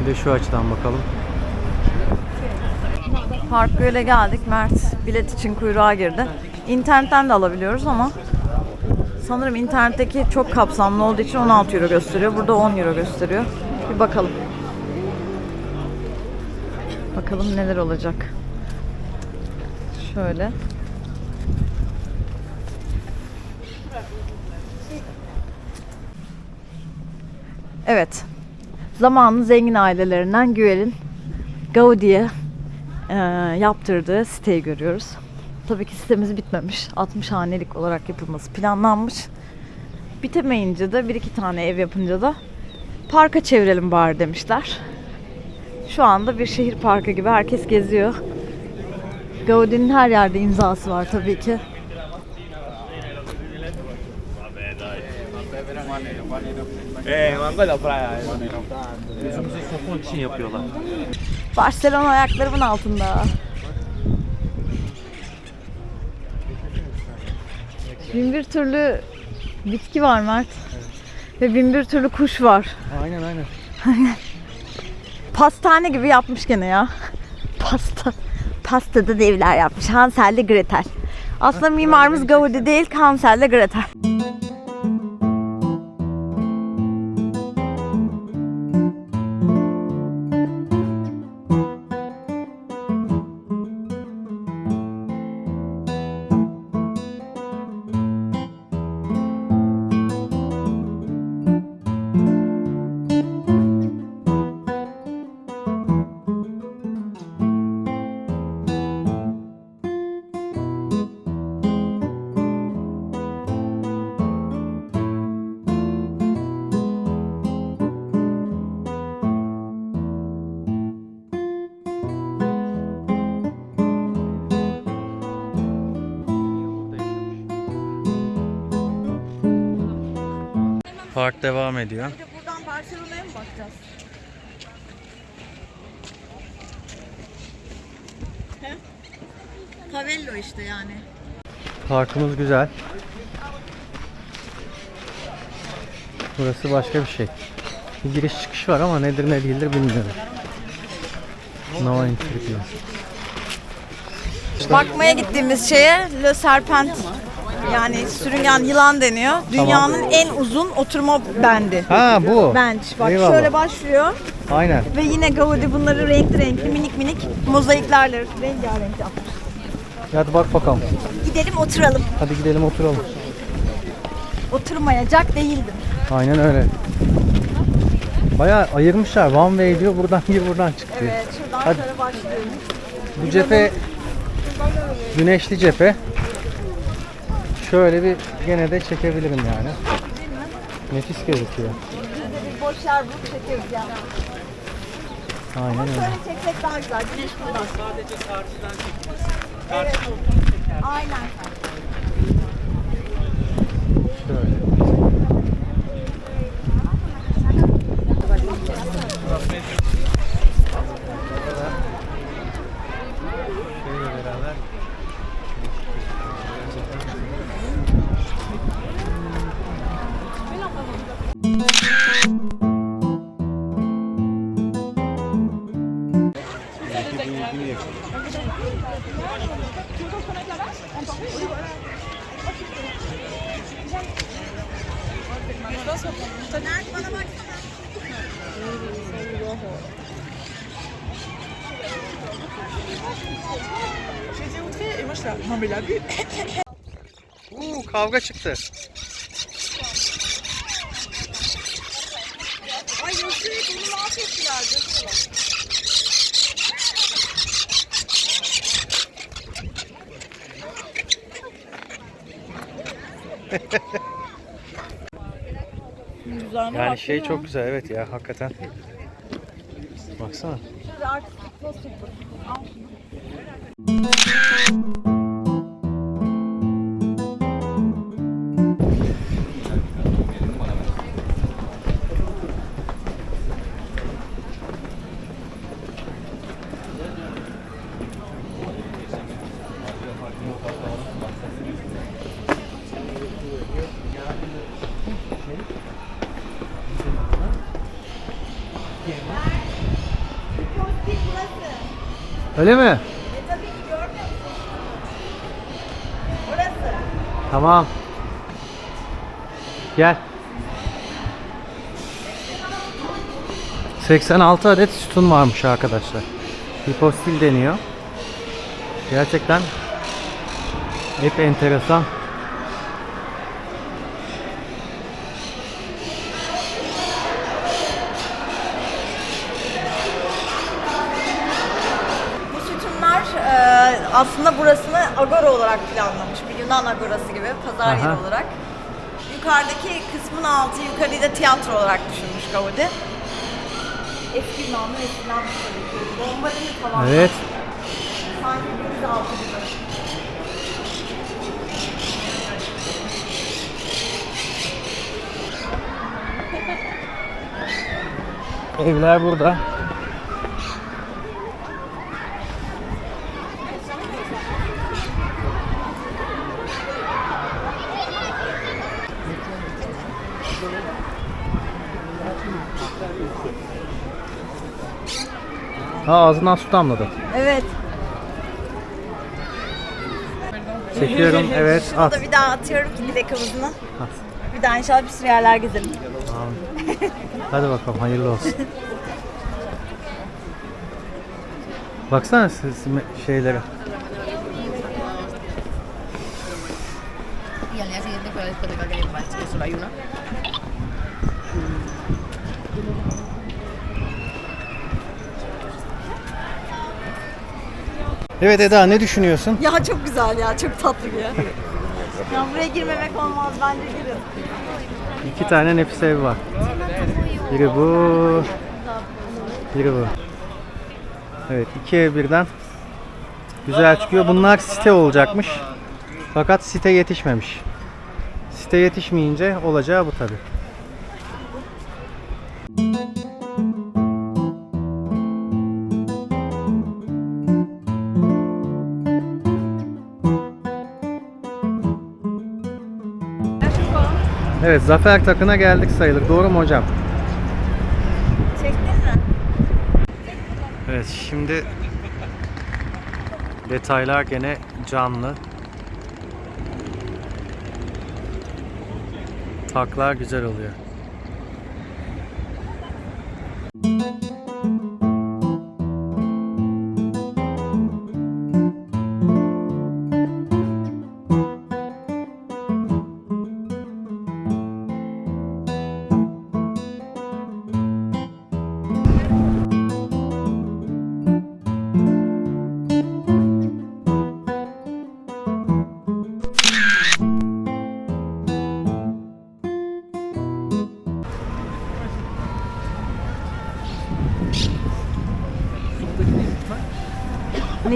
Speaker 1: Bir de şu açıdan bakalım.
Speaker 2: Park Göl'e geldik. Mert bilet için kuyruğa girdi. İnternetten de alabiliyoruz ama sanırım internetteki çok kapsamlı olduğu için 16 euro gösteriyor. Burada 10 euro gösteriyor. Bir bakalım. Bakalım neler olacak. Şöyle. Evet. Zamanın zengin ailelerinden Güel'in Gaudi'ye yaptırdığı siteyi görüyoruz. Tabii ki sitemiz bitmemiş. 60 hanelik olarak yapılması planlanmış. Bitemeyince de bir iki tane ev yapınca da parka çevirelim bari demişler. Şu anda bir şehir parkı gibi herkes geziyor. Gaudi'nin her yerde imzası var tabii ki.
Speaker 3: Gözümüze sokmak için yapıyorlar.
Speaker 2: Barcelona ayaklarımın altında. Bin bir türlü bitki var Mert. Ve bin bir türlü kuş var.
Speaker 1: Aynen aynen.
Speaker 2: Pastane gibi yapmış gene ya. Pasta. Pastada da evler yapmış. Hansel ile Gretel. Aslında mimarımız Gaudi değil, Hansel ile Gretel.
Speaker 1: Park devam ediyor.
Speaker 2: Bir de buradan Barcelona'ya mı bakacağız? He? Cavello işte yani.
Speaker 1: Parkımız güzel. Burası başka bir şey. Bir giriş çıkış var ama nedir ne değildir bilmiyorum. No entry diyor.
Speaker 2: Bakmaya gittiğimiz şeye Le Serpent yani sürüngen yılan deniyor. Dünyanın en uzun oturma bendi.
Speaker 1: Ha bu.
Speaker 2: Bench. Bak
Speaker 1: Eyvallah.
Speaker 2: şöyle başlıyor
Speaker 1: Aynen.
Speaker 2: ve yine Gaudi bunları renkli renkli minik minik mozaiklerle rengarenk yapmış.
Speaker 1: Hadi bak bakalım.
Speaker 2: Gidelim oturalım.
Speaker 1: Hadi gidelim oturalım.
Speaker 2: Oturmayacak değildim.
Speaker 1: Aynen öyle. Bayağı ayırmışlar. One way diyor. Buradan gir buradan çık diyor.
Speaker 2: Evet şuradan
Speaker 1: Hadi.
Speaker 2: şöyle başlıyoruz.
Speaker 1: Bu cephe güneşli cephe. Şöyle bir gene de çekebilirim yani. Nefis gözüküyor.
Speaker 2: Biz bir boş yer bulup çekiyoruz yani.
Speaker 1: Aynen öyle.
Speaker 2: Şöyle çeksek daha güzel. Güneş buradan.
Speaker 3: Sadece karşıdan çekiniz.
Speaker 2: Evet. Aynen.
Speaker 1: Kavga çıktı.
Speaker 2: Ay Yusuf bunu mahvettiler. Güzel
Speaker 1: Yani şey çok güzel evet ya hakikaten. Baksana.
Speaker 2: Şurada artistik poster bu. Al.
Speaker 1: Öyle mi?
Speaker 2: E tabii ki görmüyor musun? Orası.
Speaker 1: Tamam. Gel. 86 adet sütun varmış arkadaşlar. Hipostil deniyor. Gerçekten hep enteresan.
Speaker 2: Bu sütunlar e, aslında burasını agora olarak Yunan agorası gibi pazar yeri
Speaker 1: Aha.
Speaker 2: olarak. Yukarıdaki kısmın altı yukarıyı da tiyatro olarak düşünmüş Gaudi. Eski Yunanlı eskiden Bombardini falan.
Speaker 1: Evet.
Speaker 2: Sanki denizaltı gibi.
Speaker 1: Evler burada. Ha ağzından su damladı.
Speaker 2: Evet.
Speaker 1: Çekiyorum. Evet. At.
Speaker 2: Da bir daha atıyorum ki dilek havuzuna.
Speaker 1: At.
Speaker 2: Bir daha inşallah bir sürü yerler gezelim.
Speaker 1: Hadi bakalım hayırlı olsun. Baksana siz şeylere.
Speaker 4: Y al día siguiente fue la discoteca que hay que solo hay una.
Speaker 1: Evet Eda ne düşünüyorsun?
Speaker 2: Ya çok güzel ya, çok tatlı bir yer. ya buraya girmemek olmaz, bence girin.
Speaker 1: İki tane nefis ev var. Biri bu. Biri bu. Evet iki ev birden. Güzel çıkıyor. Bunlar site olacakmış. Fakat site yetişmemiş. Site yetişmeyince olacağı bu tabi. Evet Zafer Takı'na geldik sayılır. Doğru mu hocam?
Speaker 2: Çektin mi?
Speaker 1: Evet şimdi detaylar gene canlı. Taklar güzel oluyor.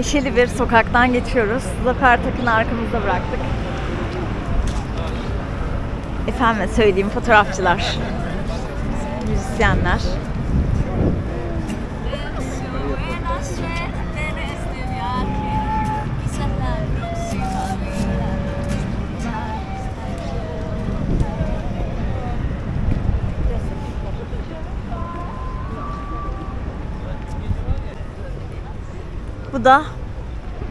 Speaker 2: Neşeli bir sokaktan geçiyoruz. Zafer Takı'nı arkamızda bıraktık. Efendim söyleyeyim fotoğrafçılar, müzisyenler. Bu da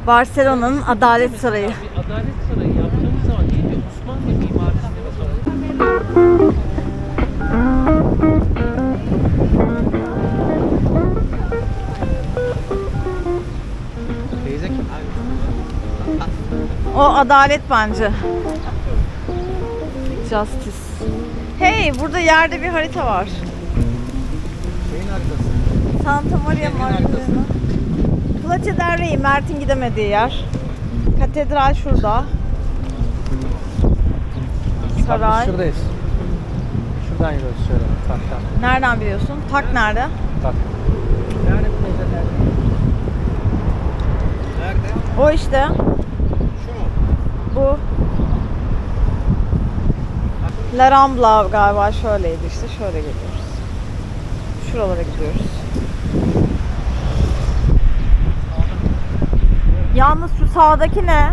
Speaker 2: Barcelona'nın Adalet Sarayı.
Speaker 3: Bir adalet sarayı yaptığımız zaman değil mi? Osmanlı bakalım.
Speaker 1: Teyze kim?
Speaker 2: O adalet bence. Justice. Hey, burada yerde bir harita var.
Speaker 1: Şeyin haritası.
Speaker 2: Santa Maria Magdalena. Plaça del Rey, Mert'in gidemediği yer. Katedral şurada. Saray.
Speaker 1: Şuradayız. Şuradan yürüyoruz şöyle. Taktan.
Speaker 2: Nereden biliyorsun? Tak nerede?
Speaker 1: Tak. Nerede bu teyzeler? Nerede?
Speaker 2: O işte.
Speaker 1: Şu mu?
Speaker 2: Bu. La Rambla galiba şöyleydi işte. Şöyle gidiyoruz. Şuralara gidiyoruz. Yalnız şu sağdaki ne?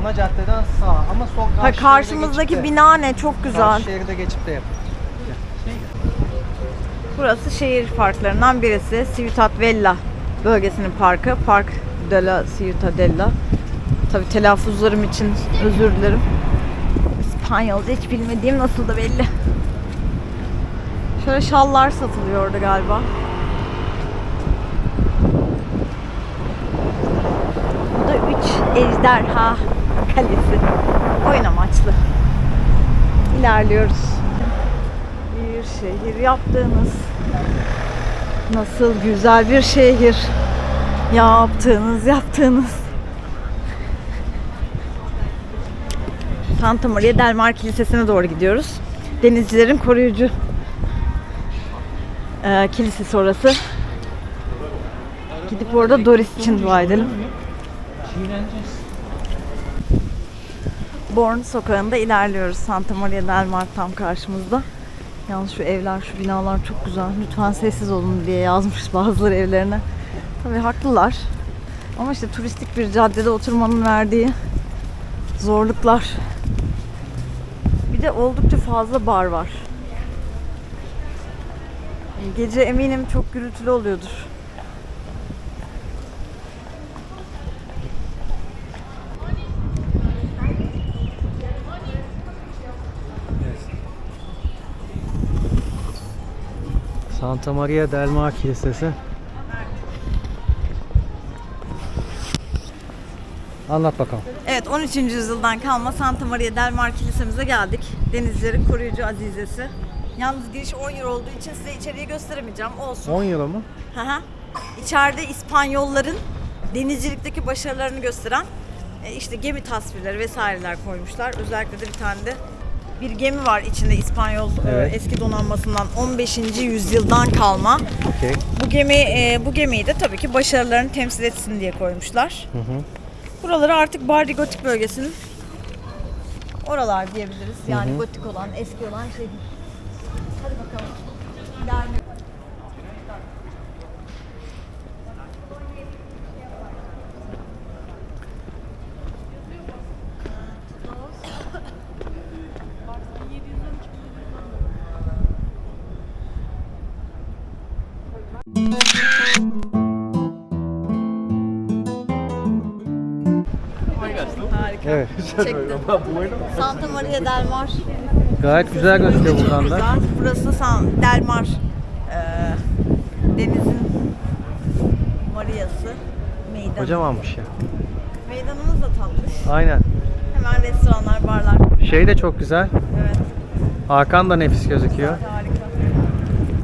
Speaker 1: Ana caddeden sağ ama sol karşı
Speaker 2: Ha, karşımızdaki
Speaker 1: geçip de-
Speaker 2: bina ne? Çok güzel.
Speaker 1: Karşı şeride geçip de yap.
Speaker 2: Burası şehir parklarından birisi. Ciutat Vella bölgesinin parkı. Park de la Ciutadella. Tabi telaffuzlarım için özür dilerim. İspanyolca hiç bilmediğim nasıl da belli. Şöyle şallar satılıyor orada galiba. Bu da üç ejderha kalesi. Oyun amaçlı. İlerliyoruz bir şehir yaptığınız nasıl güzel bir şehir yaptığınız yaptığınız Santa Maria del Mar Kilisesi'ne doğru gidiyoruz. Denizcilerin koruyucu eee, kilisesi orası. Gidip orada Doris için dua edelim. Born sokağında ilerliyoruz. Santa Maria del Mar tam karşımızda. Yalnız şu evler, şu binalar çok güzel. Lütfen sessiz olun diye yazmış bazıları evlerine. Tabii haklılar. Ama işte turistik bir caddede oturmanın verdiği zorluklar. Bir de oldukça fazla bar var. Gece eminim çok gürültülü oluyordur.
Speaker 1: Santa Maria del Mar Kilisesi. Anlat bakalım.
Speaker 2: Evet 13. yüzyıldan kalma Santa Maria del Mar Kilisemize geldik. Denizlerin koruyucu azizesi. Yalnız giriş 10 euro olduğu için size içeriği gösteremeyeceğim. Olsun.
Speaker 1: 10 euro mu?
Speaker 2: Hı hı. İçeride İspanyolların denizcilikteki başarılarını gösteren e, işte gemi tasvirleri vesaireler koymuşlar. Özellikle de bir tane de bir gemi var içinde İspanyol e,
Speaker 1: Evet.
Speaker 2: eski donanmasından 15. yüzyıldan kalma.
Speaker 1: Okey.
Speaker 2: Bu gemi e, bu gemiyi de tabii ki başarılarını temsil etsin diye koymuşlar.
Speaker 1: Hı hı.
Speaker 2: Buraları artık Bardi Gotik bölgesinin oralar diyebiliriz. Yani gotik olan, eski olan şehir. Hadi bakalım. İlerliyoruz. Harika.
Speaker 1: Evet.
Speaker 2: Çektim. Santa Maria del Mar.
Speaker 1: Gayet güzel gözüküyor buradan da.
Speaker 2: Güzel. Burası San Del Mar. Ee, denizin Maria'sı. Meydan.
Speaker 1: Kocamanmış ya.
Speaker 2: Meydanımız da tatlı.
Speaker 1: Aynen.
Speaker 2: Hemen restoranlar, barlar.
Speaker 1: Şey de çok güzel.
Speaker 2: Evet.
Speaker 1: Hakan da nefis gözüküyor.
Speaker 2: Harika.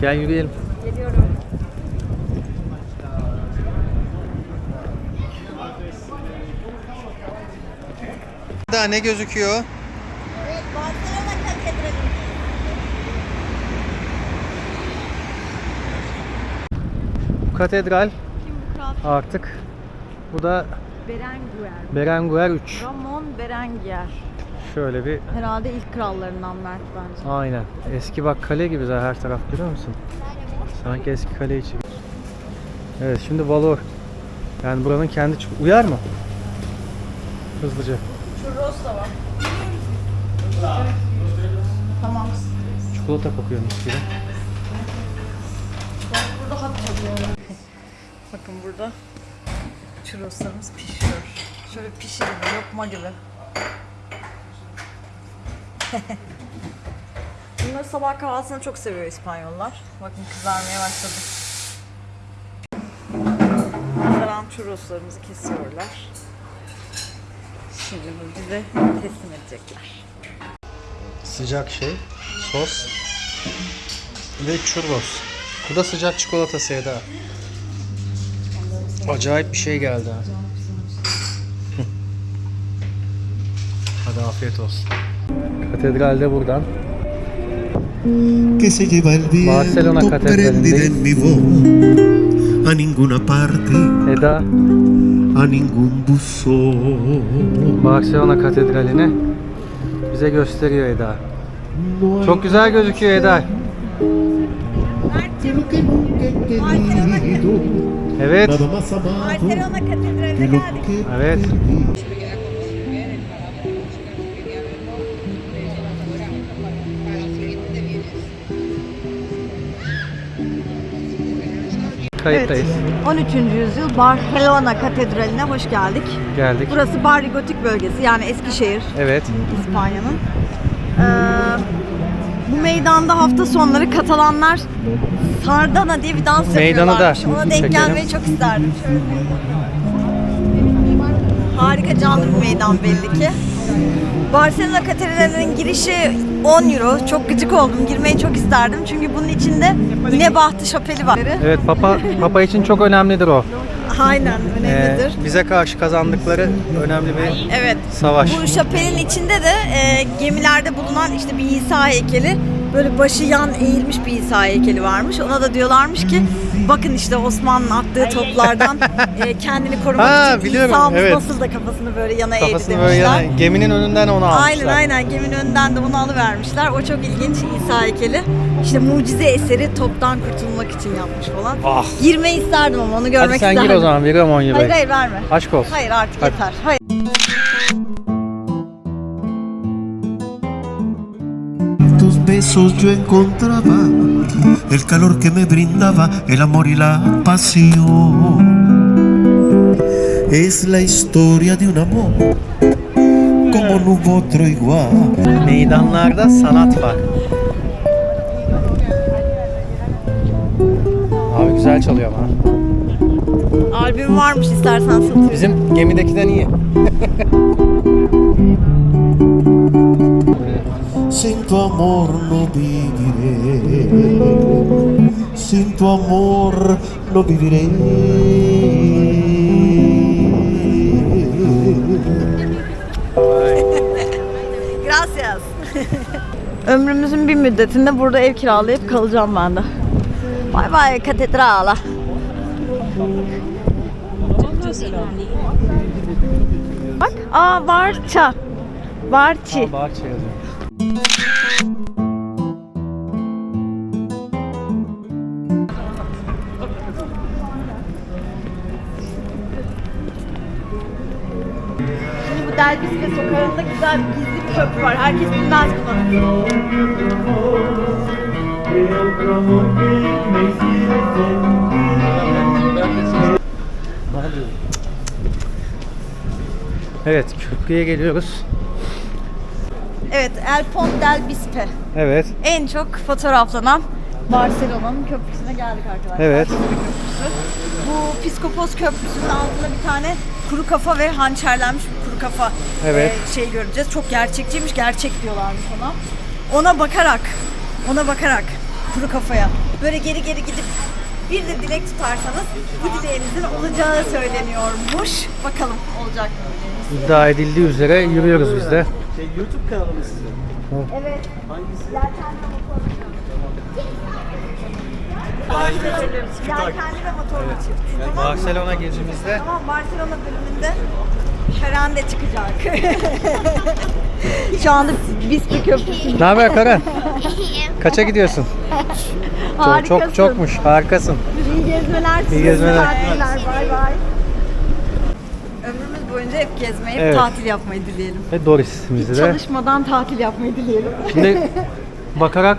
Speaker 1: Gel yürüyelim. Daha ne gözüküyor?
Speaker 2: Evet, Barcelona Katedrali.
Speaker 1: Bu katedral
Speaker 2: Kim bu kral?
Speaker 1: artık bu da
Speaker 2: Berenguer.
Speaker 1: Berenguer 3.
Speaker 2: Ramon Berenguer.
Speaker 1: Şöyle bir
Speaker 2: Herhalde ilk krallarından Mert bence.
Speaker 1: aynen. Eski bak kale gibi zaten her taraf görüyor musun? Sanki eski kale içi. Evet şimdi Valor. Yani buranın kendi uyar mı? Hızlıca.
Speaker 2: Churros da var. Tamam.
Speaker 1: Çikolata kokuyor mis gibi.
Speaker 2: Burada. Bakın burada churroslarımız pişiyor. Şöyle pişiyor, lokma gibi. Bunları sabah kahvaltısında çok seviyor İspanyollar. Bakın kızarmaya başladı. Kızaran churroslarımızı kesiyorlar. Şimdi bu bize teslim edecekler.
Speaker 1: Sıcak şey, sos ve churros. Bu da sıcak çikolata Seda. Acayip bir şey geldi ha. Hadi afiyet olsun. Katedralde buradan.
Speaker 7: que se lleva el
Speaker 1: Barcelona
Speaker 7: viento prendida en mi voz a ninguna parte,
Speaker 1: Eda
Speaker 7: a ningún buzón.
Speaker 1: Barcelona Katedrali'ni bize gösteriyor Eda. Çok güzel gözüküyor Eda.
Speaker 7: querido,
Speaker 1: Evet.
Speaker 7: Que
Speaker 1: Evet.
Speaker 7: perdí.
Speaker 1: Kayıttayız.
Speaker 2: 13. yüzyıl Barcelona Katedrali'ne hoş geldik.
Speaker 1: Geldik.
Speaker 2: Burası Barri Gotik bölgesi yani Eskişehir,
Speaker 1: Evet.
Speaker 2: İspanya'nın. Ee, bu meydanda hafta sonları Katalanlar Sardana diye bir dans
Speaker 1: Meydanı da
Speaker 2: yapıyorlarmış. Ona denk
Speaker 1: çekelim.
Speaker 2: gelmeyi çok isterdim. Şöyle. Harika canlı bir meydan belli ki. Barcelona Katedrali'nin girişi 10 euro. Çok gıcık oldum. Girmeyi çok isterdim. Çünkü bunun içinde Nebahtı Şapeli var.
Speaker 1: Evet Papa Papa için çok önemlidir o.
Speaker 2: Aynen
Speaker 1: Ee,
Speaker 2: önemlidir.
Speaker 1: bize karşı kazandıkları önemli bir
Speaker 2: Evet.
Speaker 1: savaş.
Speaker 2: Bu şapelin içinde de e, gemilerde bulunan işte bir İsa heykeli böyle başı yan eğilmiş bir İsa heykeli varmış. Ona da diyorlarmış ki bakın işte Osmanlı'nın attığı toplardan e, kendini korumak
Speaker 1: Ha,
Speaker 2: için
Speaker 1: biliyorum,
Speaker 2: İsa'mız
Speaker 1: evet.
Speaker 2: nasıl da kafasını böyle yana eğdi
Speaker 1: Kafasını
Speaker 2: demişler.
Speaker 1: böyle yana, geminin önünden onu almışlar.
Speaker 2: Aynen aynen geminin önünden de onu alıvermişler. O çok ilginç İsa heykeli. İşte mucize eseri toptan kurtulmak için yapmış falan.
Speaker 1: Ah.
Speaker 2: Girmeyi isterdim ama onu görmek
Speaker 1: Hadi sen
Speaker 2: isterdim.
Speaker 1: gir o zaman veriyorum 10 euroyu.
Speaker 2: Hayır hayır verme.
Speaker 1: Aşk olsun.
Speaker 2: Hayır artık
Speaker 1: Hadi.
Speaker 2: yeter. Hayır.
Speaker 7: Besos yo encontraba el calor que me brindaba el amor y la pasión. Es la historia de un amor como no hubo otro igual.
Speaker 1: Meydanlarda sanat var. Abi güzel çalıyor ama.
Speaker 2: Albüm varmış istersen satayım.
Speaker 1: Bizim gemidekinden iyi.
Speaker 7: Sin tu amor no viviré. Sin tu amor no viviré.
Speaker 2: Gracias. Ömrümüzün bir müddetinde burada ev kiralayıp kalacağım ben de. Bay bay katedrala. Bak, aa Varça. Varçi.
Speaker 1: Bahçe yazıyor.
Speaker 2: Delbisle sokağında güzel bir gizli bir köprü var. Herkes bilmez
Speaker 7: kullanır.
Speaker 1: Evet, köprüye geliyoruz.
Speaker 2: Evet, El Pont del Bispe.
Speaker 1: Evet.
Speaker 2: En çok fotoğraflanan Barcelona'nın köprüsüne geldik arkadaşlar.
Speaker 1: Evet.
Speaker 2: Bu Piskopos Köprüsü'nün altında bir tane kuru kafa ve hançerlenmiş kuru kafa
Speaker 1: Evet.
Speaker 2: e, şey göreceğiz. Çok gerçekçiymiş, gerçek diyorlarmış ona. Ona bakarak, ona bakarak kuru kafaya böyle geri geri gidip bir de dilek tutarsanız bu dileğinizin olacağı söyleniyormuş. Bakalım olacak mı?
Speaker 1: İddia edildiği üzere yürüyoruz biz de.
Speaker 2: Evet. Yelkenli Yelkenli ve motorlu çift.
Speaker 1: Barcelona gezimizde
Speaker 2: Tamam Barcelona bölümünde Şeren de çıkacak. Şu anda Bispi Köprüsü'nde.
Speaker 1: Ne haber Karen? Kaça gidiyorsun? Çok,
Speaker 2: Harikasın.
Speaker 1: çok çokmuş. Harikasın.
Speaker 2: İyi gezmeler.
Speaker 1: İyi gezmeler.
Speaker 2: Bay bay. Ömrümüz boyunca hep gezmeyi,
Speaker 1: Evet.
Speaker 2: tatil yapmayı dileyelim.
Speaker 1: Ve Doris'imizi de.
Speaker 2: Çalışmadan tatil yapmayı dileyelim.
Speaker 1: Şimdi bakarak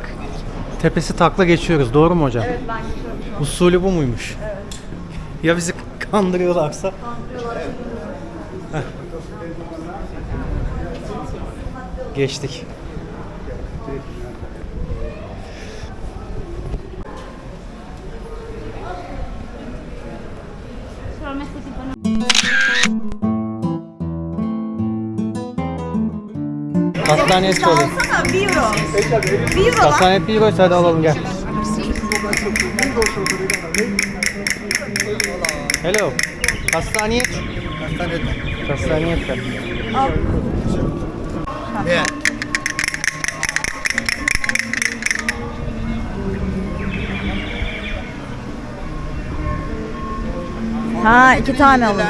Speaker 1: tepesi takla geçiyoruz. Doğru mu hocam?
Speaker 2: Evet ben geçiyorum şu.
Speaker 1: Usulü bu muymuş? Ya bizi kandırıyorlarsa? Heh. Geçtik. Hastaneye söyleyeyim.
Speaker 2: Alsana 1 euro. 1 euro lan.
Speaker 1: Hastaneye bir euroysa hadi alalım gel. Hello. Hastaneye. Hastaneye.
Speaker 2: Al. Ha iki tane alın.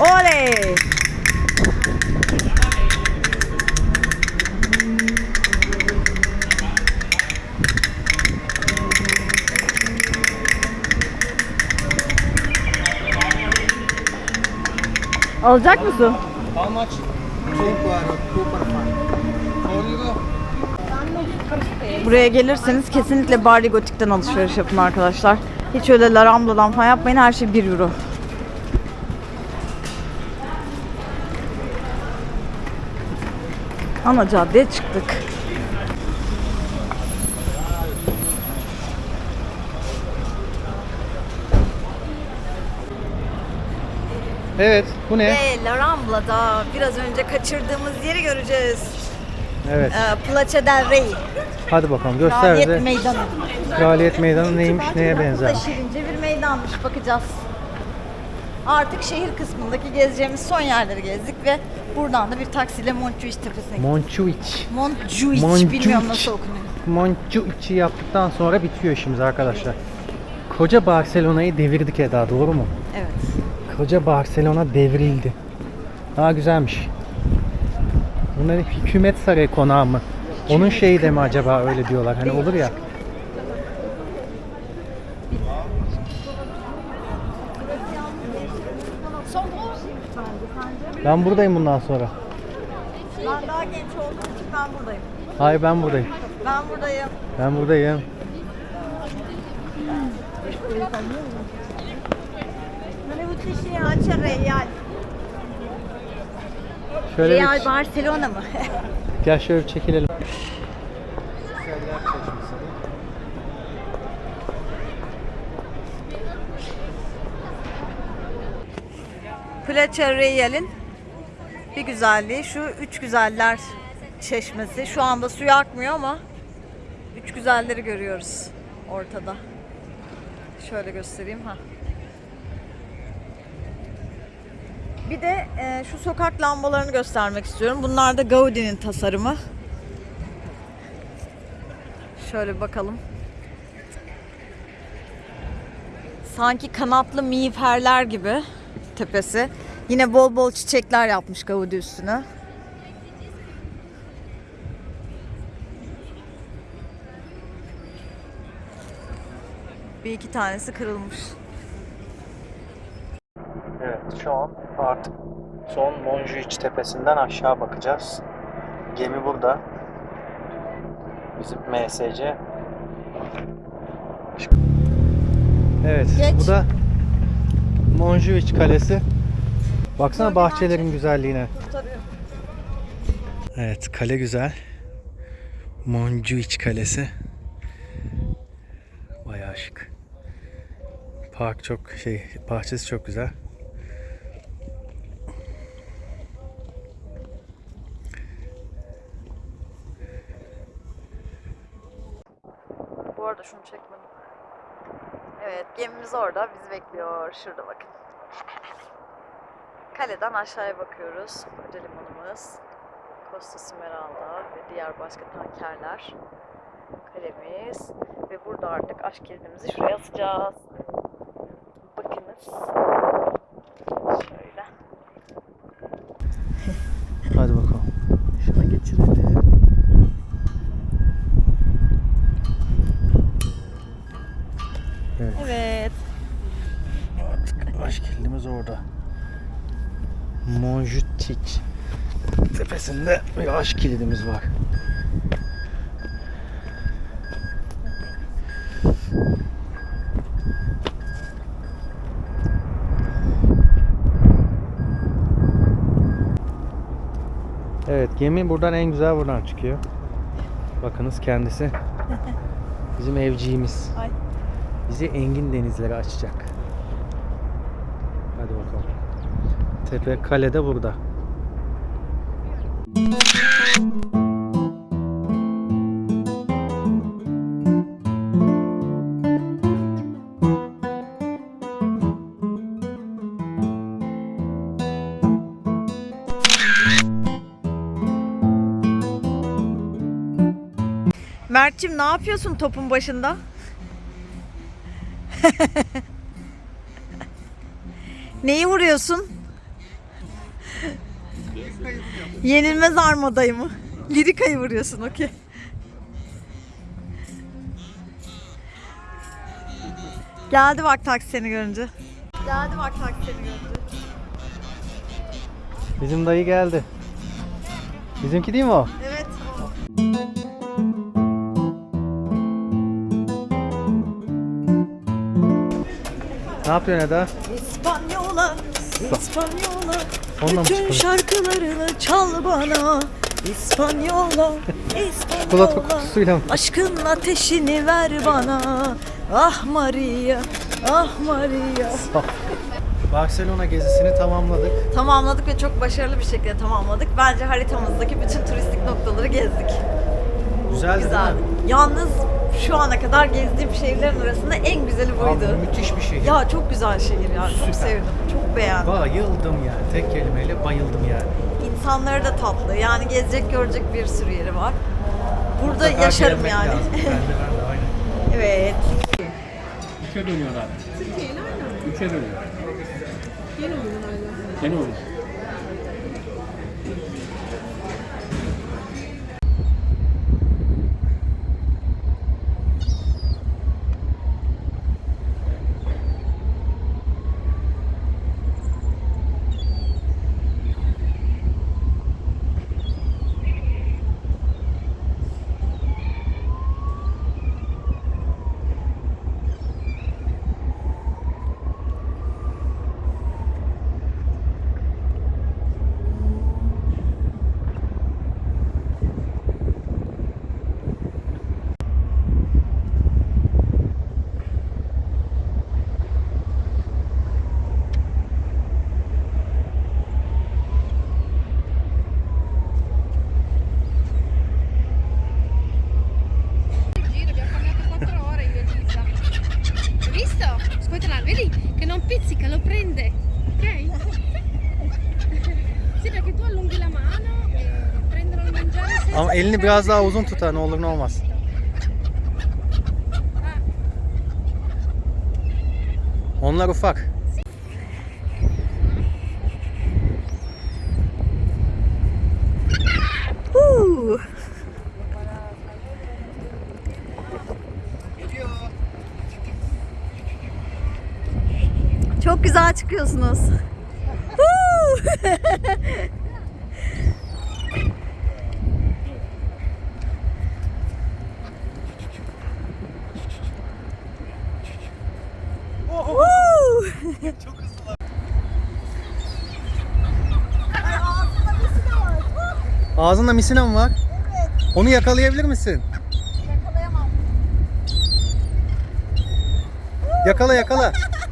Speaker 2: Oley! Alacak mısın?
Speaker 1: How much?
Speaker 2: Buraya gelirseniz kesinlikle Bari Gotik'ten alışveriş yapın arkadaşlar. Hiç öyle La Rambla'dan falan yapmayın. Her şey 1 euro. Ana caddeye çıktık.
Speaker 1: Evet, bu ne?
Speaker 2: Ve La Rambla'da biraz önce kaçırdığımız yeri göreceğiz.
Speaker 1: Evet.
Speaker 2: Ee, Plaça del Rey.
Speaker 1: Hadi bakalım göster
Speaker 2: Kraliyet
Speaker 1: bize.
Speaker 2: Meydanı.
Speaker 1: Kraliyet Meydanı neymiş, neye
Speaker 2: Bu da
Speaker 1: benzer?
Speaker 2: şirince bir meydanmış. Bakacağız. Artık şehir kısmındaki gezeceğimiz son yerleri gezdik ve buradan da bir taksiyle Montjuic tepesine gittik.
Speaker 1: Montjuic.
Speaker 2: Montjuic,
Speaker 1: Montjuic.
Speaker 2: bilmiyorum nasıl okunuyor.
Speaker 1: Montjuic'i yaptıktan sonra bitiyor işimiz arkadaşlar. Koca Barcelona'yı devirdik Eda, doğru mu?
Speaker 2: Evet.
Speaker 1: Koca Barcelona devrildi. Daha güzelmiş. Bunların hükümet sarayı konağı mı? Onun şeyi de mi acaba öyle diyorlar? Hani olur ya. Ben buradayım bundan sonra.
Speaker 2: Ben daha genç olduğum için ben buradayım.
Speaker 1: Hayır ben buradayım.
Speaker 2: Ben buradayım.
Speaker 1: Ben buradayım.
Speaker 2: Açar Real.
Speaker 1: Şöyle bir,
Speaker 2: Real Barcelona mı?
Speaker 1: gel şöyle bir çekilelim.
Speaker 2: Plaça Real'in bir güzelliği şu üç güzeller çeşmesi. Şu anda suyu akmıyor ama üç güzelleri görüyoruz ortada. Şöyle göstereyim ha. Bir de e, şu sokak lambalarını göstermek istiyorum. Bunlar da Gaudi'nin tasarımı. Şöyle bakalım. Sanki kanatlı miğferler gibi tepesi. Yine bol bol çiçekler yapmış Gaudi üstüne. Bir iki tanesi kırılmış.
Speaker 1: Evet şu an artık son Montjuic tepesinden aşağı bakacağız. Gemi burada. Bizim MSC. Evet.
Speaker 2: Geç.
Speaker 1: Bu da Monjuic Kalesi. Baksana bahçelerin güzelliğine. Evet, kale güzel. Monjuic Kalesi. Bayağı şık. Park çok şey, bahçesi çok güzel.
Speaker 2: Arada şunu çekmedim. Evet gemimiz orada bizi bekliyor. Şurada bakın. Kaleden aşağıya bakıyoruz. Koca limanımız. Costa Smeralda ve diğer başka tankerler. Kalemiz. Ve burada artık aşk kilidimizi şuraya asacağız. Bakınız. Şöyle.
Speaker 1: Hadi bakalım.
Speaker 2: Şuna geçirelim.
Speaker 1: Evet.
Speaker 2: Evet.
Speaker 1: Aşk kilidimiz orada. Monjuic aşk kilidimiz var. Evet gemi buradan en güzel buradan çıkıyor. Bakınız kendisi bizim evciğimiz.
Speaker 2: Ay.
Speaker 1: Bizi engin denizlere açacak. Hadi bakalım. Tepe kale de burada.
Speaker 2: Mert'cim ne yapıyorsun topun başında? Neyi vuruyorsun? Yenilmez armadayı mı? Lirikayı vuruyorsun okey. Geldi bak taksi seni görünce. Geldi bak taksi seni görünce.
Speaker 1: Bizim dayı geldi. Bizimki değil mi o? Ne yapıyorsun Eda?
Speaker 2: İspanyola, İspanyola.
Speaker 1: Mı
Speaker 2: Bütün şarkılarını çal bana. İspanyola, İspanyola.
Speaker 1: kutusuyla mı?
Speaker 2: Aşkın ateşini ver bana. Ah Maria, ah Maria.
Speaker 1: Barcelona gezisini tamamladık.
Speaker 2: Tamamladık ve çok başarılı bir şekilde tamamladık. Bence haritamızdaki bütün turistik noktaları gezdik.
Speaker 1: Güzeldi
Speaker 2: Güzel.
Speaker 1: değil mi?
Speaker 2: Yalnız şu ana kadar gezdiğim şehirlerin arasında en güzeli buydu.
Speaker 1: Abi, müthiş bir şehir.
Speaker 2: Ya çok güzel şehir yani. Çok
Speaker 1: Süper.
Speaker 2: sevdim. Çok beğendim.
Speaker 1: Bayıldım yani. Tek kelimeyle bayıldım yani.
Speaker 2: İnsanları da tatlı. Yani gezecek görecek bir sürü yeri var. Burada
Speaker 1: Mutlaka
Speaker 2: yaşarım yani.
Speaker 1: lazım. Ben de ben de aynen.
Speaker 2: evet.
Speaker 3: Üçe dönüyorlar. Üçe dönüyor. Yeni oyun Yeni oyun.
Speaker 1: Biraz daha uzun tutar ne olur ne olmaz. Onlar ufak.
Speaker 2: Huu. Çok güzel çıkıyorsunuz. Çok.
Speaker 1: Ağzında misina mı var? Evet. Onu yakalayabilir misin?
Speaker 2: Yakalayamam.
Speaker 1: Yakala yakala.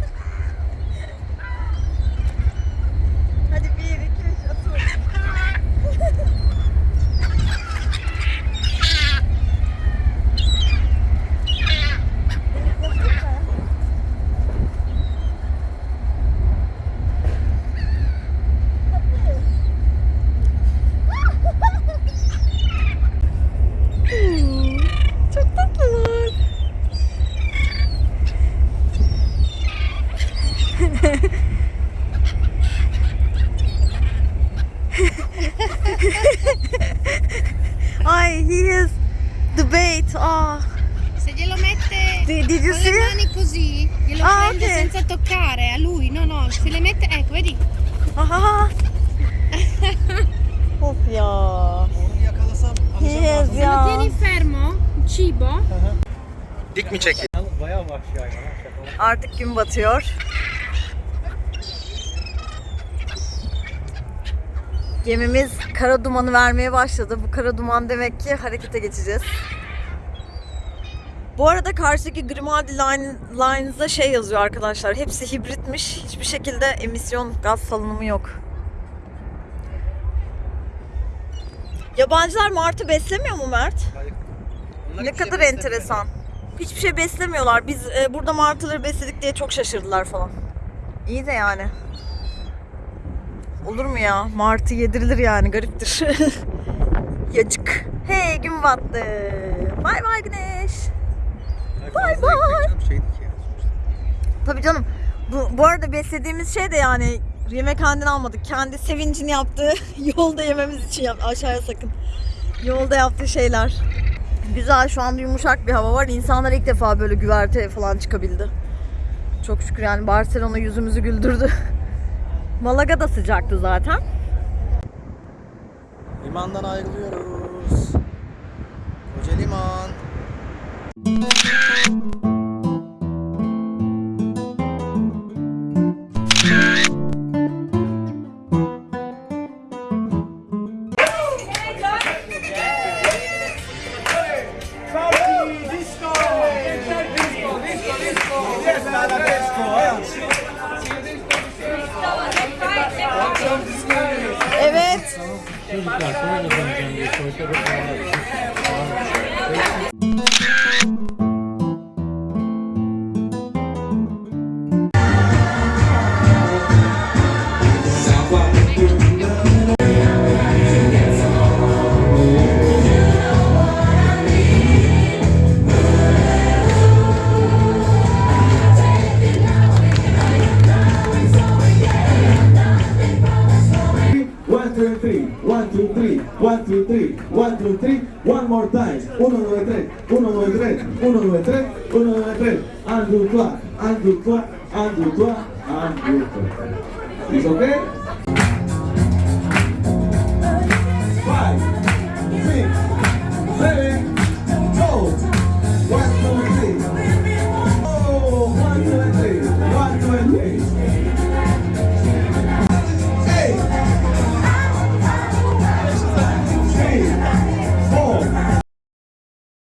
Speaker 2: gün batıyor. Gemimiz kara dumanı vermeye başladı. Bu kara duman demek ki harekete geçeceğiz. Bu arada karşıdaki Grimaldi Line, Lines'da şey yazıyor arkadaşlar. Hepsi hibritmiş. Hiçbir şekilde emisyon gaz salınımı yok. Yabancılar martı beslemiyor mu Mert?
Speaker 1: Onlar
Speaker 2: Ne
Speaker 1: şey
Speaker 2: kadar
Speaker 1: beslemiyor.
Speaker 2: enteresan. Hiçbir şey beslemiyorlar. Biz e, burada martıları besledik diye çok şaşırdılar falan. İyi de yani. Olur mu ya? Martı yedirilir yani. Gariptir. Yacık. Hey gün battı. Bay bay güneş.
Speaker 1: Bay
Speaker 2: bay. Tabii canım. Bu, bu arada beslediğimiz şey de yani yemekhaneden almadık. Kendi sevincini yaptığı yolda yememiz için yap. Aşağıya sakın. Yolda yaptığı şeyler. Güzel şu anda yumuşak bir hava var. İnsanlar ilk defa böyle güverte falan çıkabildi. Çok şükür yani Barcelona yüzümüzü güldürdü. Malaga da sıcaktı zaten.
Speaker 1: Limandan ayrılıyoruz. Koca liman.